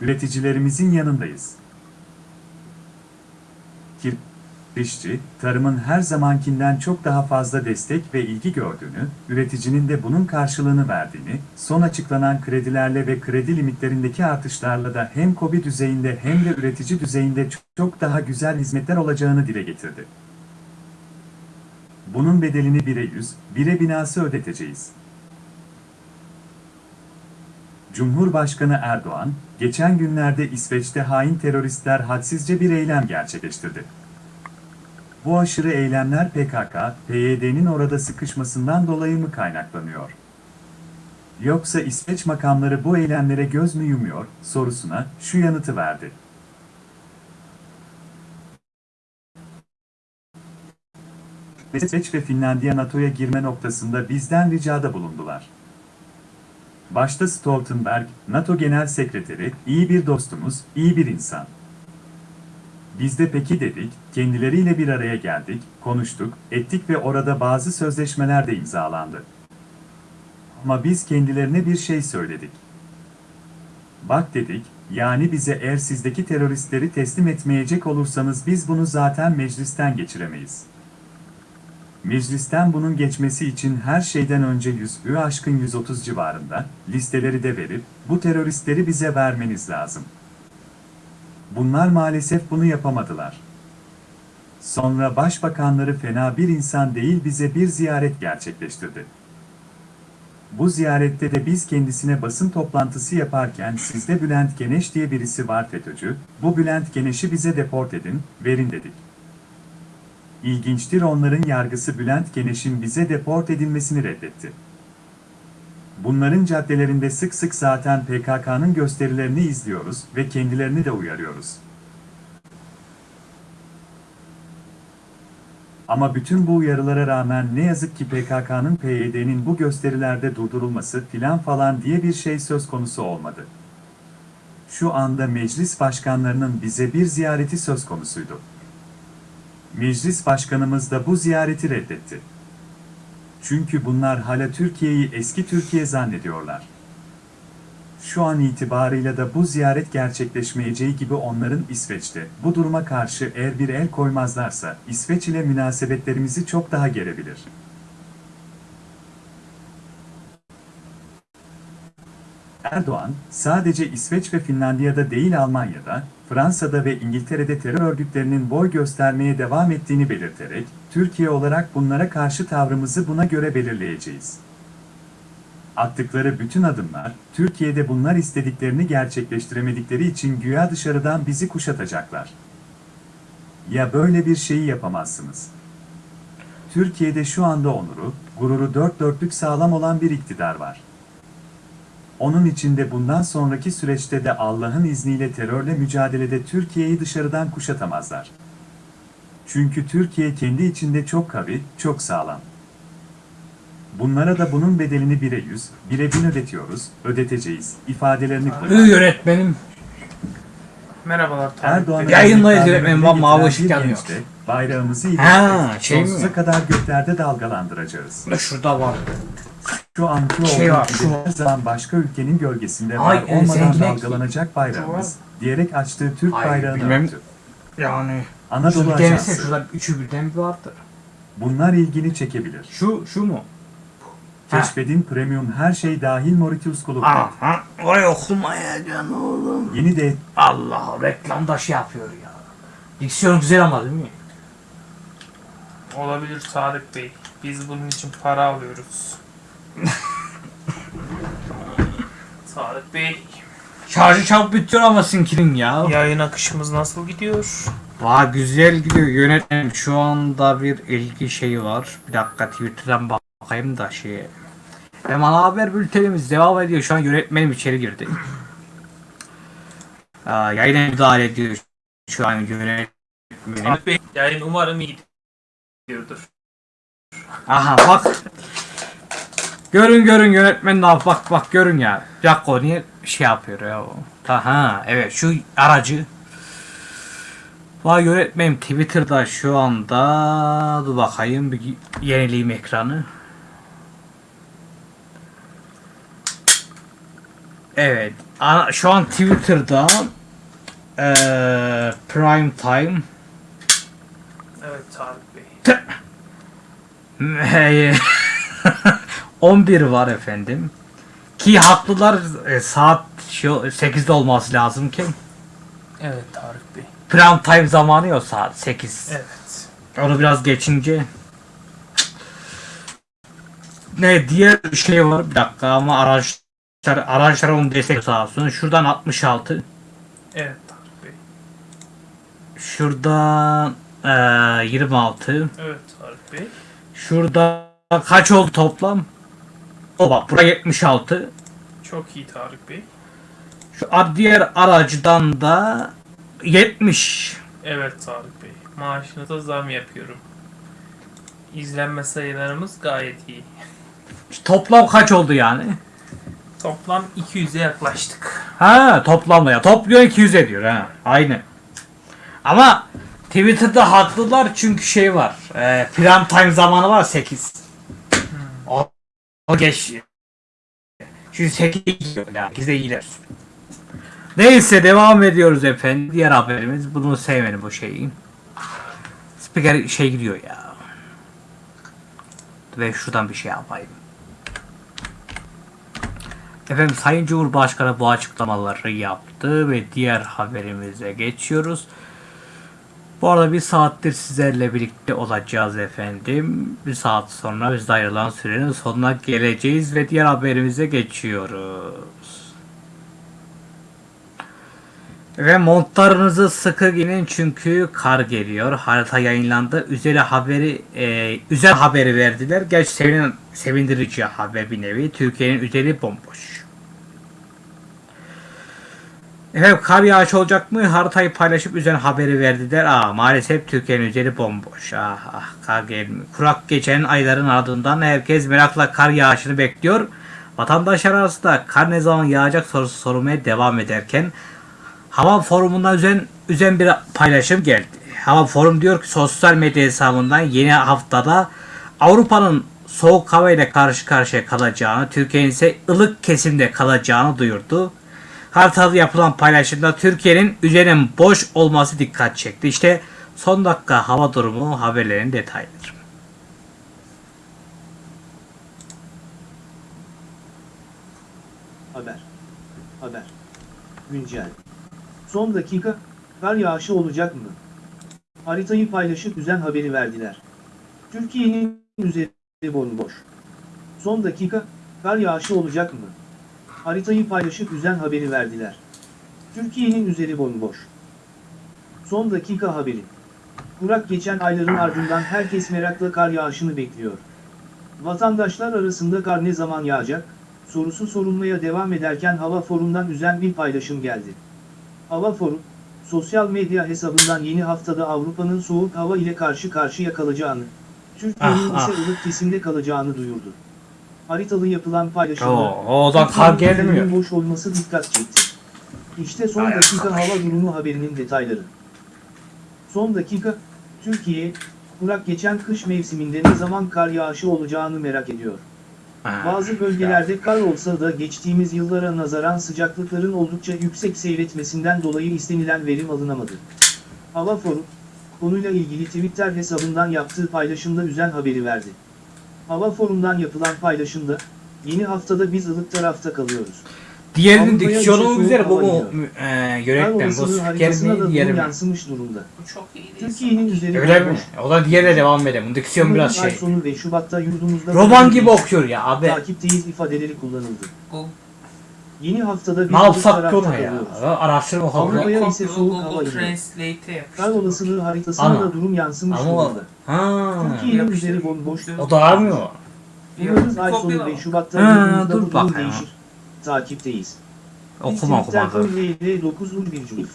Speaker 2: Üreticilerimizin yanındayız. Kirişçi, tarımın her zamankinden çok daha fazla destek ve ilgi gördüğünü, üreticinin de bunun karşılığını verdiğini, son açıklanan kredilerle ve kredi limitlerindeki artışlarla da hem KOBİ düzeyinde hem de üretici düzeyinde çok- daha güzel hizmetler olacağını dile getirdi. Bunun bedelini bire yüz, bire binası ödeteceğiz. Cumhurbaşkanı Erdoğan, geçen günlerde İsveç'te hain teröristler hadsizce bir eylem gerçekleştirdi. Bu aşırı eylemler PKK, PYD'nin orada sıkışmasından dolayı mı kaynaklanıyor? Yoksa İsveç makamları bu eylemlere göz mü yumuyor sorusuna şu yanıtı verdi. İsveç ve Finlandiya NATO'ya girme noktasında bizden ricada bulundular. Başta Stoltenberg, NATO Genel Sekreteri, iyi bir dostumuz, iyi bir insan. Biz de peki dedik, kendileriyle bir araya geldik, konuştuk, ettik ve orada bazı sözleşmeler de imzalandı. Ama biz kendilerine bir şey söyledik. Bak dedik, yani bize eğer sizdeki teröristleri teslim etmeyecek olursanız biz bunu zaten meclisten geçiremeyiz. Meclisten bunun geçmesi için her şeyden önce 100 ü aşkın 130 civarında listeleri de verip bu teröristleri bize vermeniz lazım. Bunlar maalesef bunu yapamadılar. Sonra başbakanları fena bir insan değil bize bir ziyaret gerçekleştirdi. Bu ziyarette de biz kendisine basın toplantısı yaparken sizde Bülent Geneş diye birisi var FETÖ'cü, bu Bülent Geneş'i bize deport edin, verin dedik. İlginçtir onların yargısı Bülent Geneş'in bize deport edilmesini reddetti. Bunların caddelerinde sık sık zaten PKK'nın gösterilerini izliyoruz ve kendilerini de uyarıyoruz. Ama bütün bu uyarılara rağmen ne yazık ki PKK'nın PYD'nin bu gösterilerde durdurulması filan falan diye bir şey söz konusu olmadı. Şu anda meclis başkanlarının bize bir ziyareti söz konusuydu. Meclis başkanımız da bu ziyareti reddetti. Çünkü bunlar hala Türkiye'yi eski Türkiye zannediyorlar. Şu an itibarıyla da bu ziyaret gerçekleşmeyeceği gibi onların İsveç'te bu duruma karşı eğer bir el koymazlarsa İsveç ile münasebetlerimizi çok daha gerebilir. Erdoğan, sadece İsveç ve Finlandiya'da değil Almanya'da, Fransa'da ve İngiltere'de terör örgütlerinin boy göstermeye devam ettiğini belirterek, Türkiye olarak bunlara karşı tavrımızı buna göre belirleyeceğiz. Attıkları bütün adımlar, Türkiye'de bunlar istediklerini gerçekleştiremedikleri için güya dışarıdan bizi kuşatacaklar. Ya böyle bir şeyi yapamazsınız. Türkiye'de şu anda onuru, gururu dört dörtlük sağlam olan bir iktidar var. Onun içinde bundan sonraki süreçte de Allah'ın izniyle terörle mücadelede Türkiye'yi dışarıdan kuşatamazlar. Çünkü Türkiye kendi içinde çok kavi, çok sağlam. Bunlara da bunun bedelini bire yüz, bire bin ödetiyoruz, ödeteceğiz, ifadelerini
Speaker 1: Ü
Speaker 2: kullandı.
Speaker 1: yönetmenim.
Speaker 3: Merhabalar
Speaker 2: Erdoğan'ın.
Speaker 1: Yayınlayız yönetmenim, bak mavi ışık yanıyor.
Speaker 2: Bayrağımızı
Speaker 1: Ha,
Speaker 2: ilerleyip
Speaker 1: şey mi?
Speaker 2: sonsuza kadar göklerde dalgalandıracağız.
Speaker 1: Şurada var.
Speaker 2: Şu anki
Speaker 1: Şey var, şu-
Speaker 2: her zaman başka ülkenin gölgesinde
Speaker 1: Ay,
Speaker 2: var
Speaker 1: e,
Speaker 2: olmadan
Speaker 1: zengin
Speaker 2: dalgalanacak bayrağımız diyerek açtığı Türk
Speaker 1: Ay,
Speaker 2: bayrağını
Speaker 1: bilmem.
Speaker 2: öptü.
Speaker 1: Yani.
Speaker 2: Anadolu
Speaker 1: Şu bir denesene
Speaker 2: Ajansı.
Speaker 1: şurada üçü birden bir vardır.
Speaker 2: Bunlar ilgini çekebilir.
Speaker 1: Şu, şu mu?
Speaker 2: Keşfedin Premium her şey dahil Mauritius Kulüp'te.
Speaker 1: Aha, oraya okumayacaksın oğlum.
Speaker 2: Yeni de
Speaker 1: Allah reklamda şey yapıyor ya. Diksiyon güzel ama değil mi?
Speaker 3: Olabilir Tarık Bey. Biz bunun için para alıyoruz. Tarık Bey,
Speaker 1: Şarjı çabuk bitiyor ama sinkinin ya.
Speaker 3: yayın akışımız nasıl gidiyor?
Speaker 1: Vay güzel gidiyor yönetmenim. Şu anda bir ilgi şeyi var. Bir dakika Twitter'dan bakayım da şeye. Hem ana haber bültenimiz devam ediyor. Şu an yönetmenim içeri girdi. Aa, yayına müdahale ediyor. Şu an yönetmenim.
Speaker 3: Bey, yayın umarım iyi gidiyordur.
Speaker 1: Aha bak. Görün görün yönetmen ne yap- bak bak görün ya. Bir dakika o niye şey yapıyor ya o. Aha evet şu aracı. Vay yönetmenim Twitter'da şu anda dur bakayım bir yenileyim ekranı. Evet şu an Twitter'da eee Prime Time
Speaker 3: Evet Tarık Bey.
Speaker 1: 11 var efendim. Ki haklılar e, saat şu 8'de olması lazım ki.
Speaker 3: Evet Tarık.
Speaker 1: Prime time zamanı ya saat 8.
Speaker 3: Evet.
Speaker 1: Onu biraz geçince. Ne diğer şey var bir dakika ama araçlar araçlar onu destek sağ olsun. Şuradan 66.
Speaker 3: Evet Tarık Bey.
Speaker 1: Şuradan e, 26.
Speaker 3: Evet Tarık Bey.
Speaker 1: Şurada kaç oldu toplam? O bak buraya 76.
Speaker 3: Çok iyi Tarık Bey.
Speaker 1: Şu diğer aracıdan da 70.
Speaker 3: Evet Tarık Bey. Maaşınıza zam yapıyorum. İzlenme sayılarımız gayet iyi.
Speaker 1: Toplam kaç oldu yani?
Speaker 3: Toplam 200'e yaklaştık.
Speaker 1: Ha toplamda ya. Topluyor 200 ediyor ha. Aynı. Ama Twitter'da haklılar çünkü şey var. E, prime time zamanı var 8. O, o geç. Çünkü 8 yani. 8'de iyiler. Neyse devam ediyoruz efendim. Diğer haberimiz. Bunu sevmedim bu şeyi. Spiker şey gidiyor ya. Ve şuradan bir şey yapayım. Efendim Sayın Cumhurbaşkanı bu açıklamaları yaptı ve diğer haberimize geçiyoruz. Bu arada bir saattir sizlerle birlikte olacağız efendim. Bir saat sonra biz ayrılan sürenin sonuna geleceğiz ve diğer haberimize geçiyoruz. Ve montlarınızı sıkı giyinin çünkü kar geliyor. Harita yayınlandı. Üzeri haberi e, üzer haberi verdiler. Gerçi sevinen, sevindirici haber bir nevi. Türkiye'nin üzeri bomboş. Efendim kar yağışı olacak mı? Haritayı paylaşıp üzerine haberi verdiler. Aa maalesef Türkiye'nin üzeri bomboş. Ah ah kar gelmiyor. Kurak geçen ayların ardından herkes merakla kar yağışını bekliyor. Vatandaşlar arasında kar ne zaman yağacak sorusu sorulmaya devam ederken Hava forumundan üzen, üzen bir paylaşım geldi. Hava forum diyor ki sosyal medya hesabından yeni haftada Avrupa'nın soğuk hava ile karşı karşıya kalacağını, Türkiye'nin ise ılık kesimde kalacağını duyurdu. Haritada yapılan paylaşımda Türkiye'nin üzerinin boş olması dikkat çekti. İşte son dakika hava durumu haberlerin detayları.
Speaker 4: Haber. Haber. Güncel. Son dakika, kar yağışı olacak mı? Haritayı paylaşıp üzen haberi verdiler. Türkiye'nin üzeri bomboş. Son dakika, kar yağışı olacak mı? Haritayı paylaşıp üzen haberi verdiler. Türkiye'nin üzeri bomboş. Son dakika haberi. Kurak geçen ayların ardından herkes merakla kar yağışını bekliyor. Vatandaşlar arasında kar ne zaman yağacak? sorusu sorulmaya devam ederken Hava Forum'dan üzen bir paylaşım geldi. Hava Forum, sosyal medya hesabından yeni haftada Avrupa'nın soğuk hava ile karşı karşıya kalacağını, Türkiye'nin
Speaker 1: Ah,
Speaker 4: ise ılık kesimde kalacağını duyurdu. Haritalı yapılan paylaşımda,
Speaker 1: o da gelmiyor.
Speaker 4: boş olması dikkat çekti. İşte son
Speaker 1: Ay
Speaker 4: dakika
Speaker 1: arkadaş.
Speaker 4: hava durumu haberinin detayları. Son dakika, Türkiye, kurak geçen kış mevsiminde ne zaman kar yağışı olacağını merak ediyor. Bazı bölgelerde kar olsa da geçtiğimiz yıllara nazaran sıcaklıkların oldukça yüksek seyretmesinden dolayı istenilen verim alınamadı. Hava Forum, konuyla ilgili Twitter hesabından yaptığı paylaşımda üzen haberi verdi. Hava Forum'dan yapılan paylaşımda, yeni haftada biz ılık tarafta kalıyoruz.
Speaker 1: Diğerinin
Speaker 4: Avrupa'ya
Speaker 1: diksiyonu güzel bu
Speaker 4: hava
Speaker 1: mu?
Speaker 4: iniyor.
Speaker 1: E,
Speaker 4: Kar
Speaker 1: yönetmen bu spiker
Speaker 4: haritasına da
Speaker 1: mi
Speaker 4: durum
Speaker 1: diğeri mi?
Speaker 4: yansımış durumda.
Speaker 3: Bu çok iyi değil.
Speaker 4: Türkiye'nin üzeri
Speaker 1: Öyle mi? O da diğerine devam edelim. Diksiyon
Speaker 4: Umarım
Speaker 1: biraz
Speaker 4: ay
Speaker 1: şey.
Speaker 4: sonu ve Şubat'ta yurdumuzda...
Speaker 1: Roman gibi okuyor ya abi.
Speaker 4: Takipteyiz ifadeleri kullanıldı.
Speaker 3: Bu
Speaker 4: Yeni haftada
Speaker 1: Ne yapsak ki ona ya? Araştırma
Speaker 4: Avrupa'ya
Speaker 3: Google,
Speaker 4: ise soğuk
Speaker 3: Google
Speaker 4: hava iniyor.
Speaker 3: Translate'e
Speaker 4: Kar
Speaker 3: yapıştır.
Speaker 4: olasılığı haritasına
Speaker 1: Ama-
Speaker 4: da durum yansımış
Speaker 1: Ama
Speaker 4: durumda.
Speaker 1: ha.
Speaker 4: Türkiye'nin
Speaker 3: Yapıştır.
Speaker 4: üzeri bomboş.
Speaker 1: O da armıyor.
Speaker 4: Umarız ay sonu
Speaker 3: Kopyala.
Speaker 4: ve Şubat'ta
Speaker 1: Ha,
Speaker 4: yurdumuzda
Speaker 1: dur
Speaker 4: bu durum
Speaker 1: bakayım.
Speaker 4: değişir. Takipteyiz.
Speaker 1: Okuma okuma dur.
Speaker 4: LL 9 1.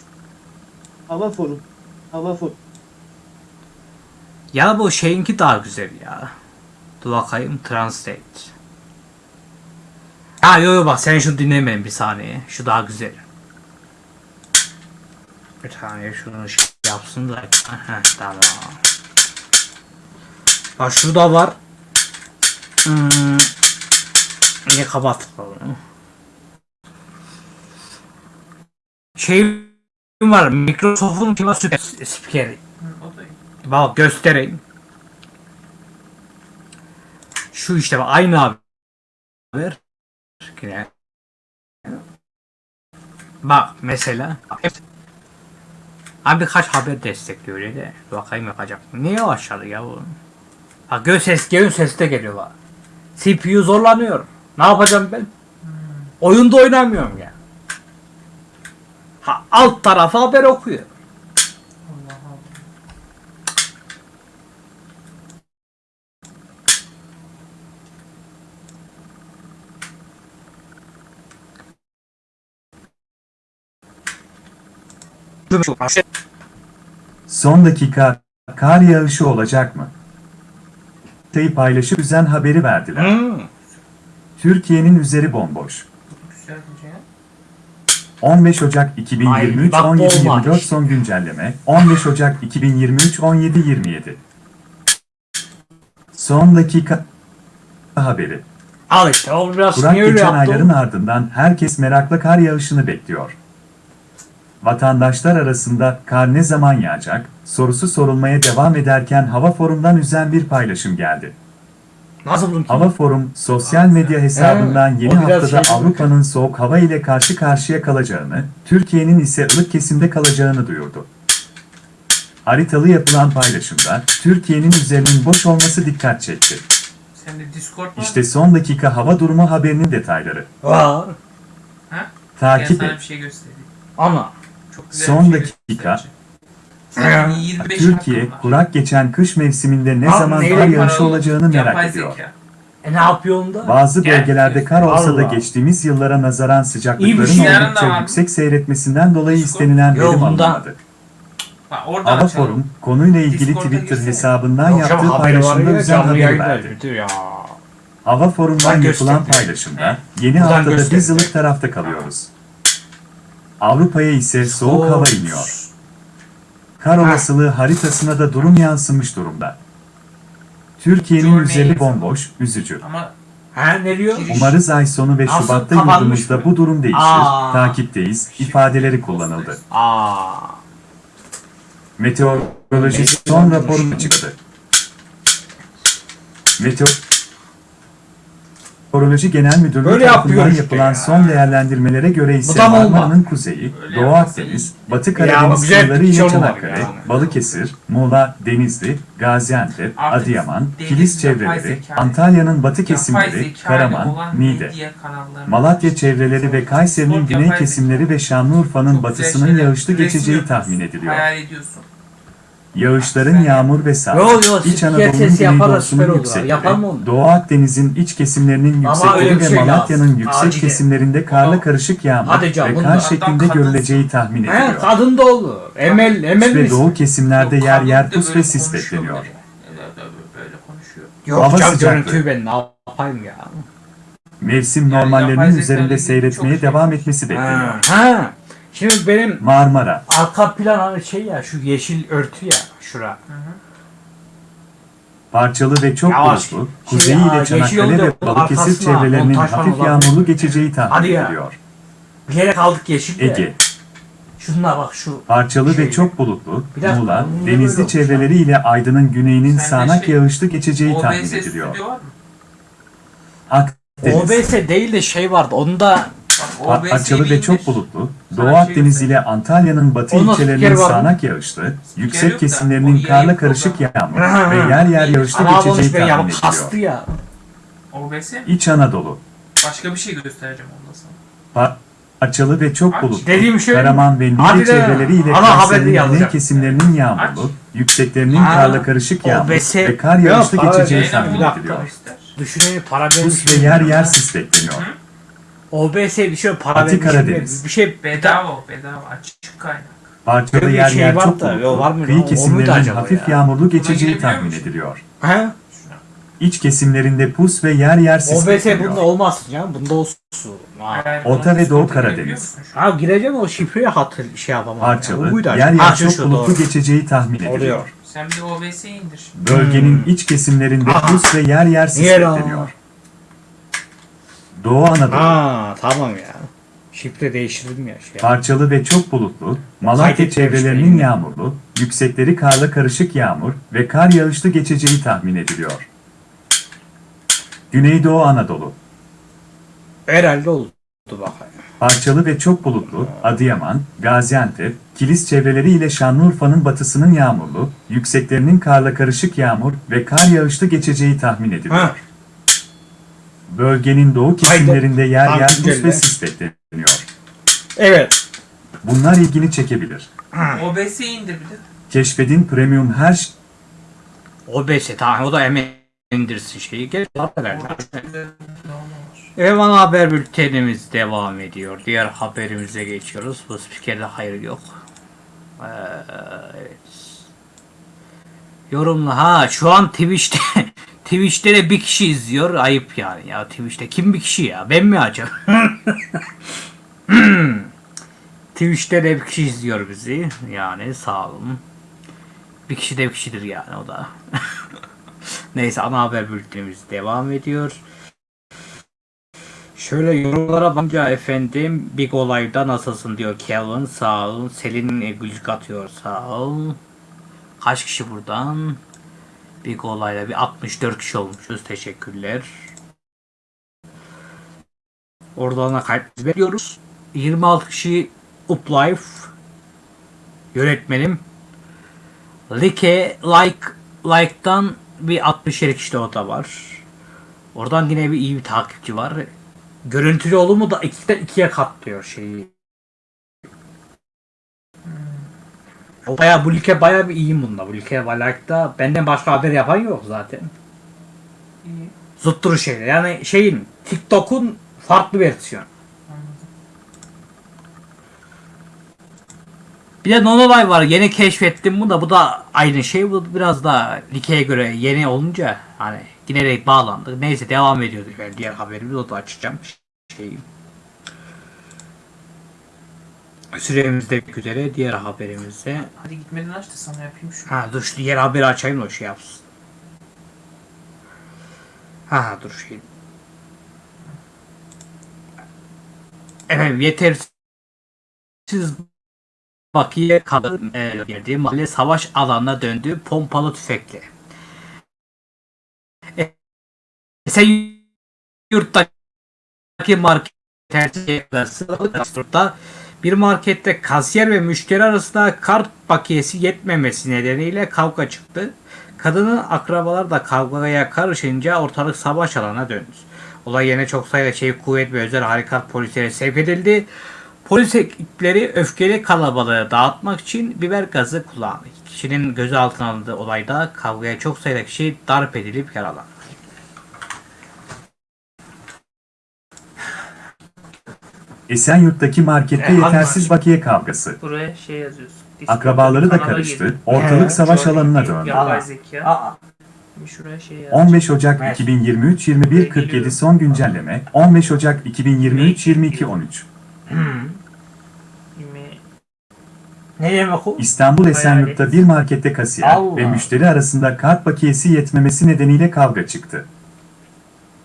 Speaker 4: Hava Forum. Hava Forum.
Speaker 1: Ya bu şeyinki daha güzel ya. Dur bakayım translate. Ha yo yo bak sen şunu dinlemeyin bir saniye. Şu daha güzel. Bir saniye şunu şey yapsın da. Heh, tamam. Bak şurada var. Hmm. Niye kapattık onu? Şey var. Microsoft'un ki var süper spikeri. Bak göstereyim. Şu işte bak aynı haber. Bak mesela. Abi birkaç haber destekliyor öyle de. Bakayım yapacak mı? Niye yavaşladı ya bu? Bak göz ses, göz sesi de geliyor bak. CPU zorlanıyor. Ne yapacağım ben? Oyunda oynamıyorum ya. Ha, alt tarafa haber okuyor.
Speaker 2: Son dakika kar yağışı olacak mı? Haritayı paylaşıp üzen haberi verdiler.
Speaker 1: Hmm.
Speaker 2: Türkiye'nin üzeri bomboş.
Speaker 3: Güzel bir şey.
Speaker 2: 15 Ocak 2023
Speaker 1: Ay, bak
Speaker 2: 17
Speaker 1: olmamış.
Speaker 2: 24 son güncelleme 15 Ocak 2023 17 27 Son dakika haberi.
Speaker 1: Al işte o biraz
Speaker 2: Kurak geçen
Speaker 1: yaptı?
Speaker 2: ayların ardından herkes merakla kar yağışını bekliyor. Vatandaşlar arasında kar ne zaman yağacak sorusu sorulmaya devam ederken Hava Forum'dan üzen bir paylaşım geldi.
Speaker 1: Nasıl
Speaker 2: Hava Forum sosyal medya hesabından
Speaker 1: He,
Speaker 2: yeni haftada
Speaker 1: şey.
Speaker 2: Avrupa'nın soğuk hava ile karşı karşıya kalacağını, Türkiye'nin ise ılık kesimde kalacağını duyurdu. Haritalı yapılan paylaşımda Türkiye'nin üzerinin boş olması dikkat çekti. İşte son dakika hava durumu haberinin detayları.
Speaker 3: Gel
Speaker 2: Takip et.
Speaker 3: bir şey göstereyim.
Speaker 1: Ama.
Speaker 3: Çok güzel
Speaker 2: Son
Speaker 3: bir şey
Speaker 2: dakika.
Speaker 3: Göstereceğim. Senin 25
Speaker 2: Türkiye kurak geçen kış mevsiminde ne
Speaker 1: Abi
Speaker 2: zaman
Speaker 1: neyle
Speaker 2: kar yağışı
Speaker 3: Paralı
Speaker 2: olacağını
Speaker 3: yapay
Speaker 2: merak ediyor.
Speaker 3: zeka.
Speaker 1: E ne yapıyorsun da?
Speaker 2: Bazı
Speaker 3: Gel.
Speaker 2: bölgelerde kar olsa da geçtiğimiz yıllara nazaran
Speaker 1: İyi bir
Speaker 2: sıcaklıkların
Speaker 1: şey.
Speaker 3: Yarın da
Speaker 2: oldukça yüksek seyretmesinden dolayı
Speaker 3: Discord.
Speaker 2: istenilen verim
Speaker 1: bundan-
Speaker 2: alınmadı.
Speaker 3: Bak orada
Speaker 2: Hava
Speaker 3: açalım.
Speaker 2: Forum konuyla ilgili
Speaker 3: Discord'a
Speaker 2: Twitter
Speaker 3: girsene.
Speaker 2: hesabından
Speaker 1: Yok canım,
Speaker 2: yaptığı
Speaker 1: haberi var
Speaker 2: paylaşımda
Speaker 1: ya, canlı yayında
Speaker 2: verdi.
Speaker 1: öldü ya.
Speaker 2: Hava Forum'dan
Speaker 1: Buradan
Speaker 2: yapılan
Speaker 1: gösterdi.
Speaker 2: paylaşımda
Speaker 3: He?
Speaker 2: yeni
Speaker 1: Buradan
Speaker 2: haftada biz
Speaker 1: gösterdi.
Speaker 2: ılık tarafta kalıyoruz. Avrupa'ya ise soğuk hava iniyor. Kar olasılığı haritasına da durum yansımış durumda. Türkiye'nin üzeri bomboş, üzücü.
Speaker 3: Ama
Speaker 1: Ha ne diyor?
Speaker 2: Umarız ay sonu ve
Speaker 1: Nasıl
Speaker 2: Şubat'ta
Speaker 1: kapanmış
Speaker 2: yurdumuzda
Speaker 1: mı?
Speaker 2: bu durum değişir.
Speaker 1: Aa.
Speaker 2: Takipteyiz, ifadeleri kullanıldı.
Speaker 1: Aa.
Speaker 2: Meteoroloji son raporunu açıkladı. Meteoroloji Genel Müdürlüğü
Speaker 1: Böyle
Speaker 2: tarafından
Speaker 1: işte
Speaker 2: yapılan
Speaker 1: ya.
Speaker 2: son değerlendirmelere göre ise. Marmara'nın kuzeyi,
Speaker 3: Öyle
Speaker 2: Doğu. Akdeniz, Batı Karadeniz
Speaker 1: bir
Speaker 2: ile Çanakkale,
Speaker 1: yani.
Speaker 2: Balıkesir, Muğla, Denizli, Gaziantep,
Speaker 3: Artık
Speaker 2: Adıyaman, Kilis çevreleri, Antalya'nın batı kesimleri, Karaman, Niğde, Malatya çevreleri ve Kayseri'nin güney kesimleri ve Şanlıurfa'nın batısının yağışlı geçeceği tahmin ediliyor. Yağışların yağmur ve sağ,
Speaker 1: Yo, yo,
Speaker 2: İç Anadolu'nun güneydoğusunun
Speaker 1: olur.
Speaker 2: yüksekleri? Doğu Akdeniz'in iç kesimlerinin yüksekleri ve
Speaker 1: şey
Speaker 2: Malatya'nın yüksek
Speaker 1: Acile.
Speaker 2: kesimlerinde karla karışık yağmur
Speaker 1: Hadi canım,
Speaker 2: ve kar şeklinde görüleceği tahmin
Speaker 1: He
Speaker 2: ediliyor.
Speaker 1: kadın da olur. Emel, Emel
Speaker 2: Ve doğu kesimlerde
Speaker 3: Yok,
Speaker 2: yer yer pus ve sis bekleniyor.
Speaker 1: Yok
Speaker 2: Hava
Speaker 1: canım görüntüyü ben ne yapayım ya.
Speaker 2: Mevsim normallerinin üzerinde seyretmeye
Speaker 3: şey
Speaker 2: devam etmesi bekleniyor.
Speaker 1: Ha. Şimdi benim
Speaker 2: Marmara,
Speaker 1: arka plan hani şey ya şu yeşil örtü ya şura.
Speaker 3: Hı hı.
Speaker 2: parçalı ve çok
Speaker 1: Yavaş.
Speaker 2: bulutlu,
Speaker 1: Şey,
Speaker 2: kuzeyi
Speaker 1: aa,
Speaker 2: ile
Speaker 1: yeşil
Speaker 2: Çanakkale ve
Speaker 1: bu
Speaker 2: Balıkesir
Speaker 1: arkasına
Speaker 2: çevrelerinin
Speaker 1: montaj falan
Speaker 2: hafif yağmurlu geçeceği tahmin
Speaker 1: Hadi ya.
Speaker 2: ediliyor.
Speaker 1: Bir yere kaldık yeşil de.
Speaker 2: Ege,
Speaker 1: Şunlar bak şu.
Speaker 2: Parçalı
Speaker 1: Şey-
Speaker 2: ve çok bulutlu,
Speaker 1: Bir dakika,
Speaker 2: Muğla,
Speaker 1: niye böyle
Speaker 2: Denizli
Speaker 1: olmuş
Speaker 2: çevreleri ile Aydın'ın güneyinin
Speaker 3: Sende
Speaker 2: sağanak
Speaker 3: şey-
Speaker 2: yağışlı geçeceği tahmin
Speaker 3: OBS
Speaker 2: ediliyor.
Speaker 3: stüdyo var mı?
Speaker 2: Akdeniz.
Speaker 1: OBS değil de şey vardı. Onda
Speaker 3: Bak,
Speaker 2: Pa-
Speaker 3: OBS'yi
Speaker 2: Açılı
Speaker 3: bir
Speaker 2: ve çok bulutlu, Doğu
Speaker 3: şey
Speaker 2: Akdeniz ile Antalya'nın batı ilçelerinin sağanak yağışlı, yüksek kesimlerinin karla karışık yağmur ve yer yer yağışlı geçeceği tahmin ediliyor. İç Anadolu.
Speaker 3: Başka bir şey göstereceğim onda sana.
Speaker 2: Pa- Açılı ve çok bulutlu,
Speaker 1: Dediğim şey-
Speaker 2: Karaman ve Niğde
Speaker 1: de,
Speaker 2: çevreleriyle güney kesimlerinin yağmurlu, yükseklerinin karla karışık yağmur ve kar yağışlı geçeceği tahmin ediliyor.
Speaker 1: Düşünün para.
Speaker 2: Buz ve yer yer sis bekleniyor.
Speaker 1: OBS bir şey para
Speaker 2: Batı
Speaker 1: vermiş.
Speaker 2: Karadeniz.
Speaker 1: Bir şey
Speaker 3: Bedava o, bedava açık kaynak.
Speaker 2: Parçalı
Speaker 1: Böyle bir
Speaker 2: yer
Speaker 1: şey
Speaker 2: yer
Speaker 1: var
Speaker 2: çok
Speaker 1: da, var mı
Speaker 2: bulutlu?
Speaker 1: O
Speaker 2: kıyı
Speaker 1: muydu
Speaker 2: kesimlerinin
Speaker 1: acaba
Speaker 2: hafif
Speaker 1: ya?
Speaker 2: yağmurlu geçeceği
Speaker 3: girebiliyor
Speaker 2: tahmin
Speaker 3: musun?
Speaker 2: ediliyor.
Speaker 1: He?
Speaker 2: İç kesimlerinde pus ve yer yer sis
Speaker 1: OBS
Speaker 2: bekleniyor.
Speaker 1: bunda olmazsın ya. Bunda olsun. Ha.
Speaker 3: Eğer
Speaker 2: Orta
Speaker 3: bunu
Speaker 2: ve Doğu Karadeniz.
Speaker 3: girebiliyor musun şu an?
Speaker 1: Ha gireceğim o şifreyi hatır şey yapamam.
Speaker 2: Parçalı, yer yer çok bulutlu
Speaker 1: doğru.
Speaker 2: geçeceği tahmin ediliyor.
Speaker 1: Oluyor.
Speaker 3: Sen bir de OBS'yi indir.
Speaker 2: Bölgenin iç kesimlerinde
Speaker 1: Aha.
Speaker 2: pus ve yer yer sis
Speaker 1: Hmm.
Speaker 2: Bekleniyor. Doğu Anadolu.
Speaker 1: Ha tamam ya. Şifre değiştirdim ya şey.
Speaker 2: Parçalı ve çok bulutlu, Malatya çevrelerinin yağmurlu, yüksekleri karla karışık yağmur ve kar yağışlı geçeceği tahmin ediliyor. Güneydoğu Anadolu.
Speaker 1: Herhalde oldu bakayım.
Speaker 2: Parçalı ve çok bulutlu, Adıyaman, Gaziantep, Kilis çevreleri ile Şanlıurfa'nın batısının yağmurlu, yükseklerinin karla karışık yağmur ve kar yağışlı geçeceği tahmin ediliyor.
Speaker 1: Ha.
Speaker 2: Bölgenin doğu kesimlerinde yer yer pus ve sis bekleniyor.
Speaker 1: Evet.
Speaker 2: Bunlar ilgini çekebilir.
Speaker 3: OBS'yi indir bir de.
Speaker 2: Keşfedin Premium her ş-
Speaker 1: OBS tamam o da hemen indirsin şeyi. Gel herhalde.
Speaker 3: Güzel ne olur.
Speaker 1: Evan haber bültenimiz devam ediyor. Diğer haberimize geçiyoruz. Bu spikerde hayır yok. Ee, evet. Yorumla. Ha şu an Twitch'te Twitch'te de bir kişi izliyor. Ayıp yani ya Twitch'te. Kim bir kişi ya? Ben mi acaba? Twitch'te de bir kişi izliyor bizi. Yani sağ olun. Bir kişi de bir kişidir yani o da. Neyse ana haber bültenimiz devam ediyor. Şöyle yorumlara bakınca efendim Big Olay'da nasılsın diyor Kelvin sağ ol. Selin gülcük atıyor sağ ol. Kaç kişi buradan? Big Olay'da bir 64 kişi olmuşuz teşekkürler. Oradan da kayıt veriyoruz. 26 kişi Uplife yönetmenim. Like, like, like'dan bir 67 kişi de o da var. Oradan yine bir iyi bir takipçi var. Görüntülü olumu da 2'den 2'ye katlıyor şeyi. O baya bu like baya bir iyiyim bunda. Bu like ve like'da benden başka haber yapan yok zaten.
Speaker 3: İyi.
Speaker 1: Zutturu şeyler. Yani şeyin TikTok'un farklı versiyonu. Bir de Nonolay var. Yeni keşfettim bunu da. Bu da aynı şey. Bu biraz daha Like'ye göre yeni olunca hani de bağlandık. Neyse devam ediyoruz. Ben diğer haberimizi o da açacağım. Şey. Süremiz de bitmek üzere. Diğer haberimize.
Speaker 3: Hadi gitmeden aç da sana yapayım şunu.
Speaker 1: Ha dur şu diğer haberi açayım da o şey yapsın. Ha dur şey. Efendim yetersiz bakiye kadın e, girdiği mahalle savaş alanına döndü pompalı tüfekle. E, Esenyurt'taki market tercihlerinde bir markette kasiyer ve müşteri arasında kart bakiyesi yetmemesi nedeniyle kavga çıktı. Kadının akrabalar da kavgaya karışınca ortalık savaş alanına döndü. Olay yerine çok sayıda çevik kuvvet ve özel harekat polisleri sevk edildi. Polis ekipleri öfkeli kalabalığı dağıtmak için biber gazı kullandı. Kişinin gözaltına alındığı olayda kavgaya çok sayıda kişi darp edilip yaralandı.
Speaker 2: Esenyurt'taki markette
Speaker 1: E,
Speaker 2: yetersiz
Speaker 1: market?
Speaker 2: bakiye kavgası.
Speaker 3: Buraya şey yazıyorsun. Discord'da
Speaker 2: Akrabaları da
Speaker 3: kanala
Speaker 2: karıştı,
Speaker 3: gir.
Speaker 2: ortalık
Speaker 1: He,
Speaker 2: savaş
Speaker 3: Şöyle
Speaker 2: alanına döndü.
Speaker 3: Yapay
Speaker 1: Aa.
Speaker 3: zeka.
Speaker 1: Aa,
Speaker 3: şuraya şey yaz.
Speaker 2: 15 Ocak
Speaker 1: Evet.
Speaker 2: 2023 21 47 son güncelleme 15 Ocak 2023 22 13
Speaker 3: İmi-
Speaker 1: ne demek o?
Speaker 2: İstanbul Esenyurt'ta bir markette kasiyer
Speaker 1: Allah.
Speaker 2: ve müşteri arasında kart bakiyesi yetmemesi nedeniyle kavga çıktı.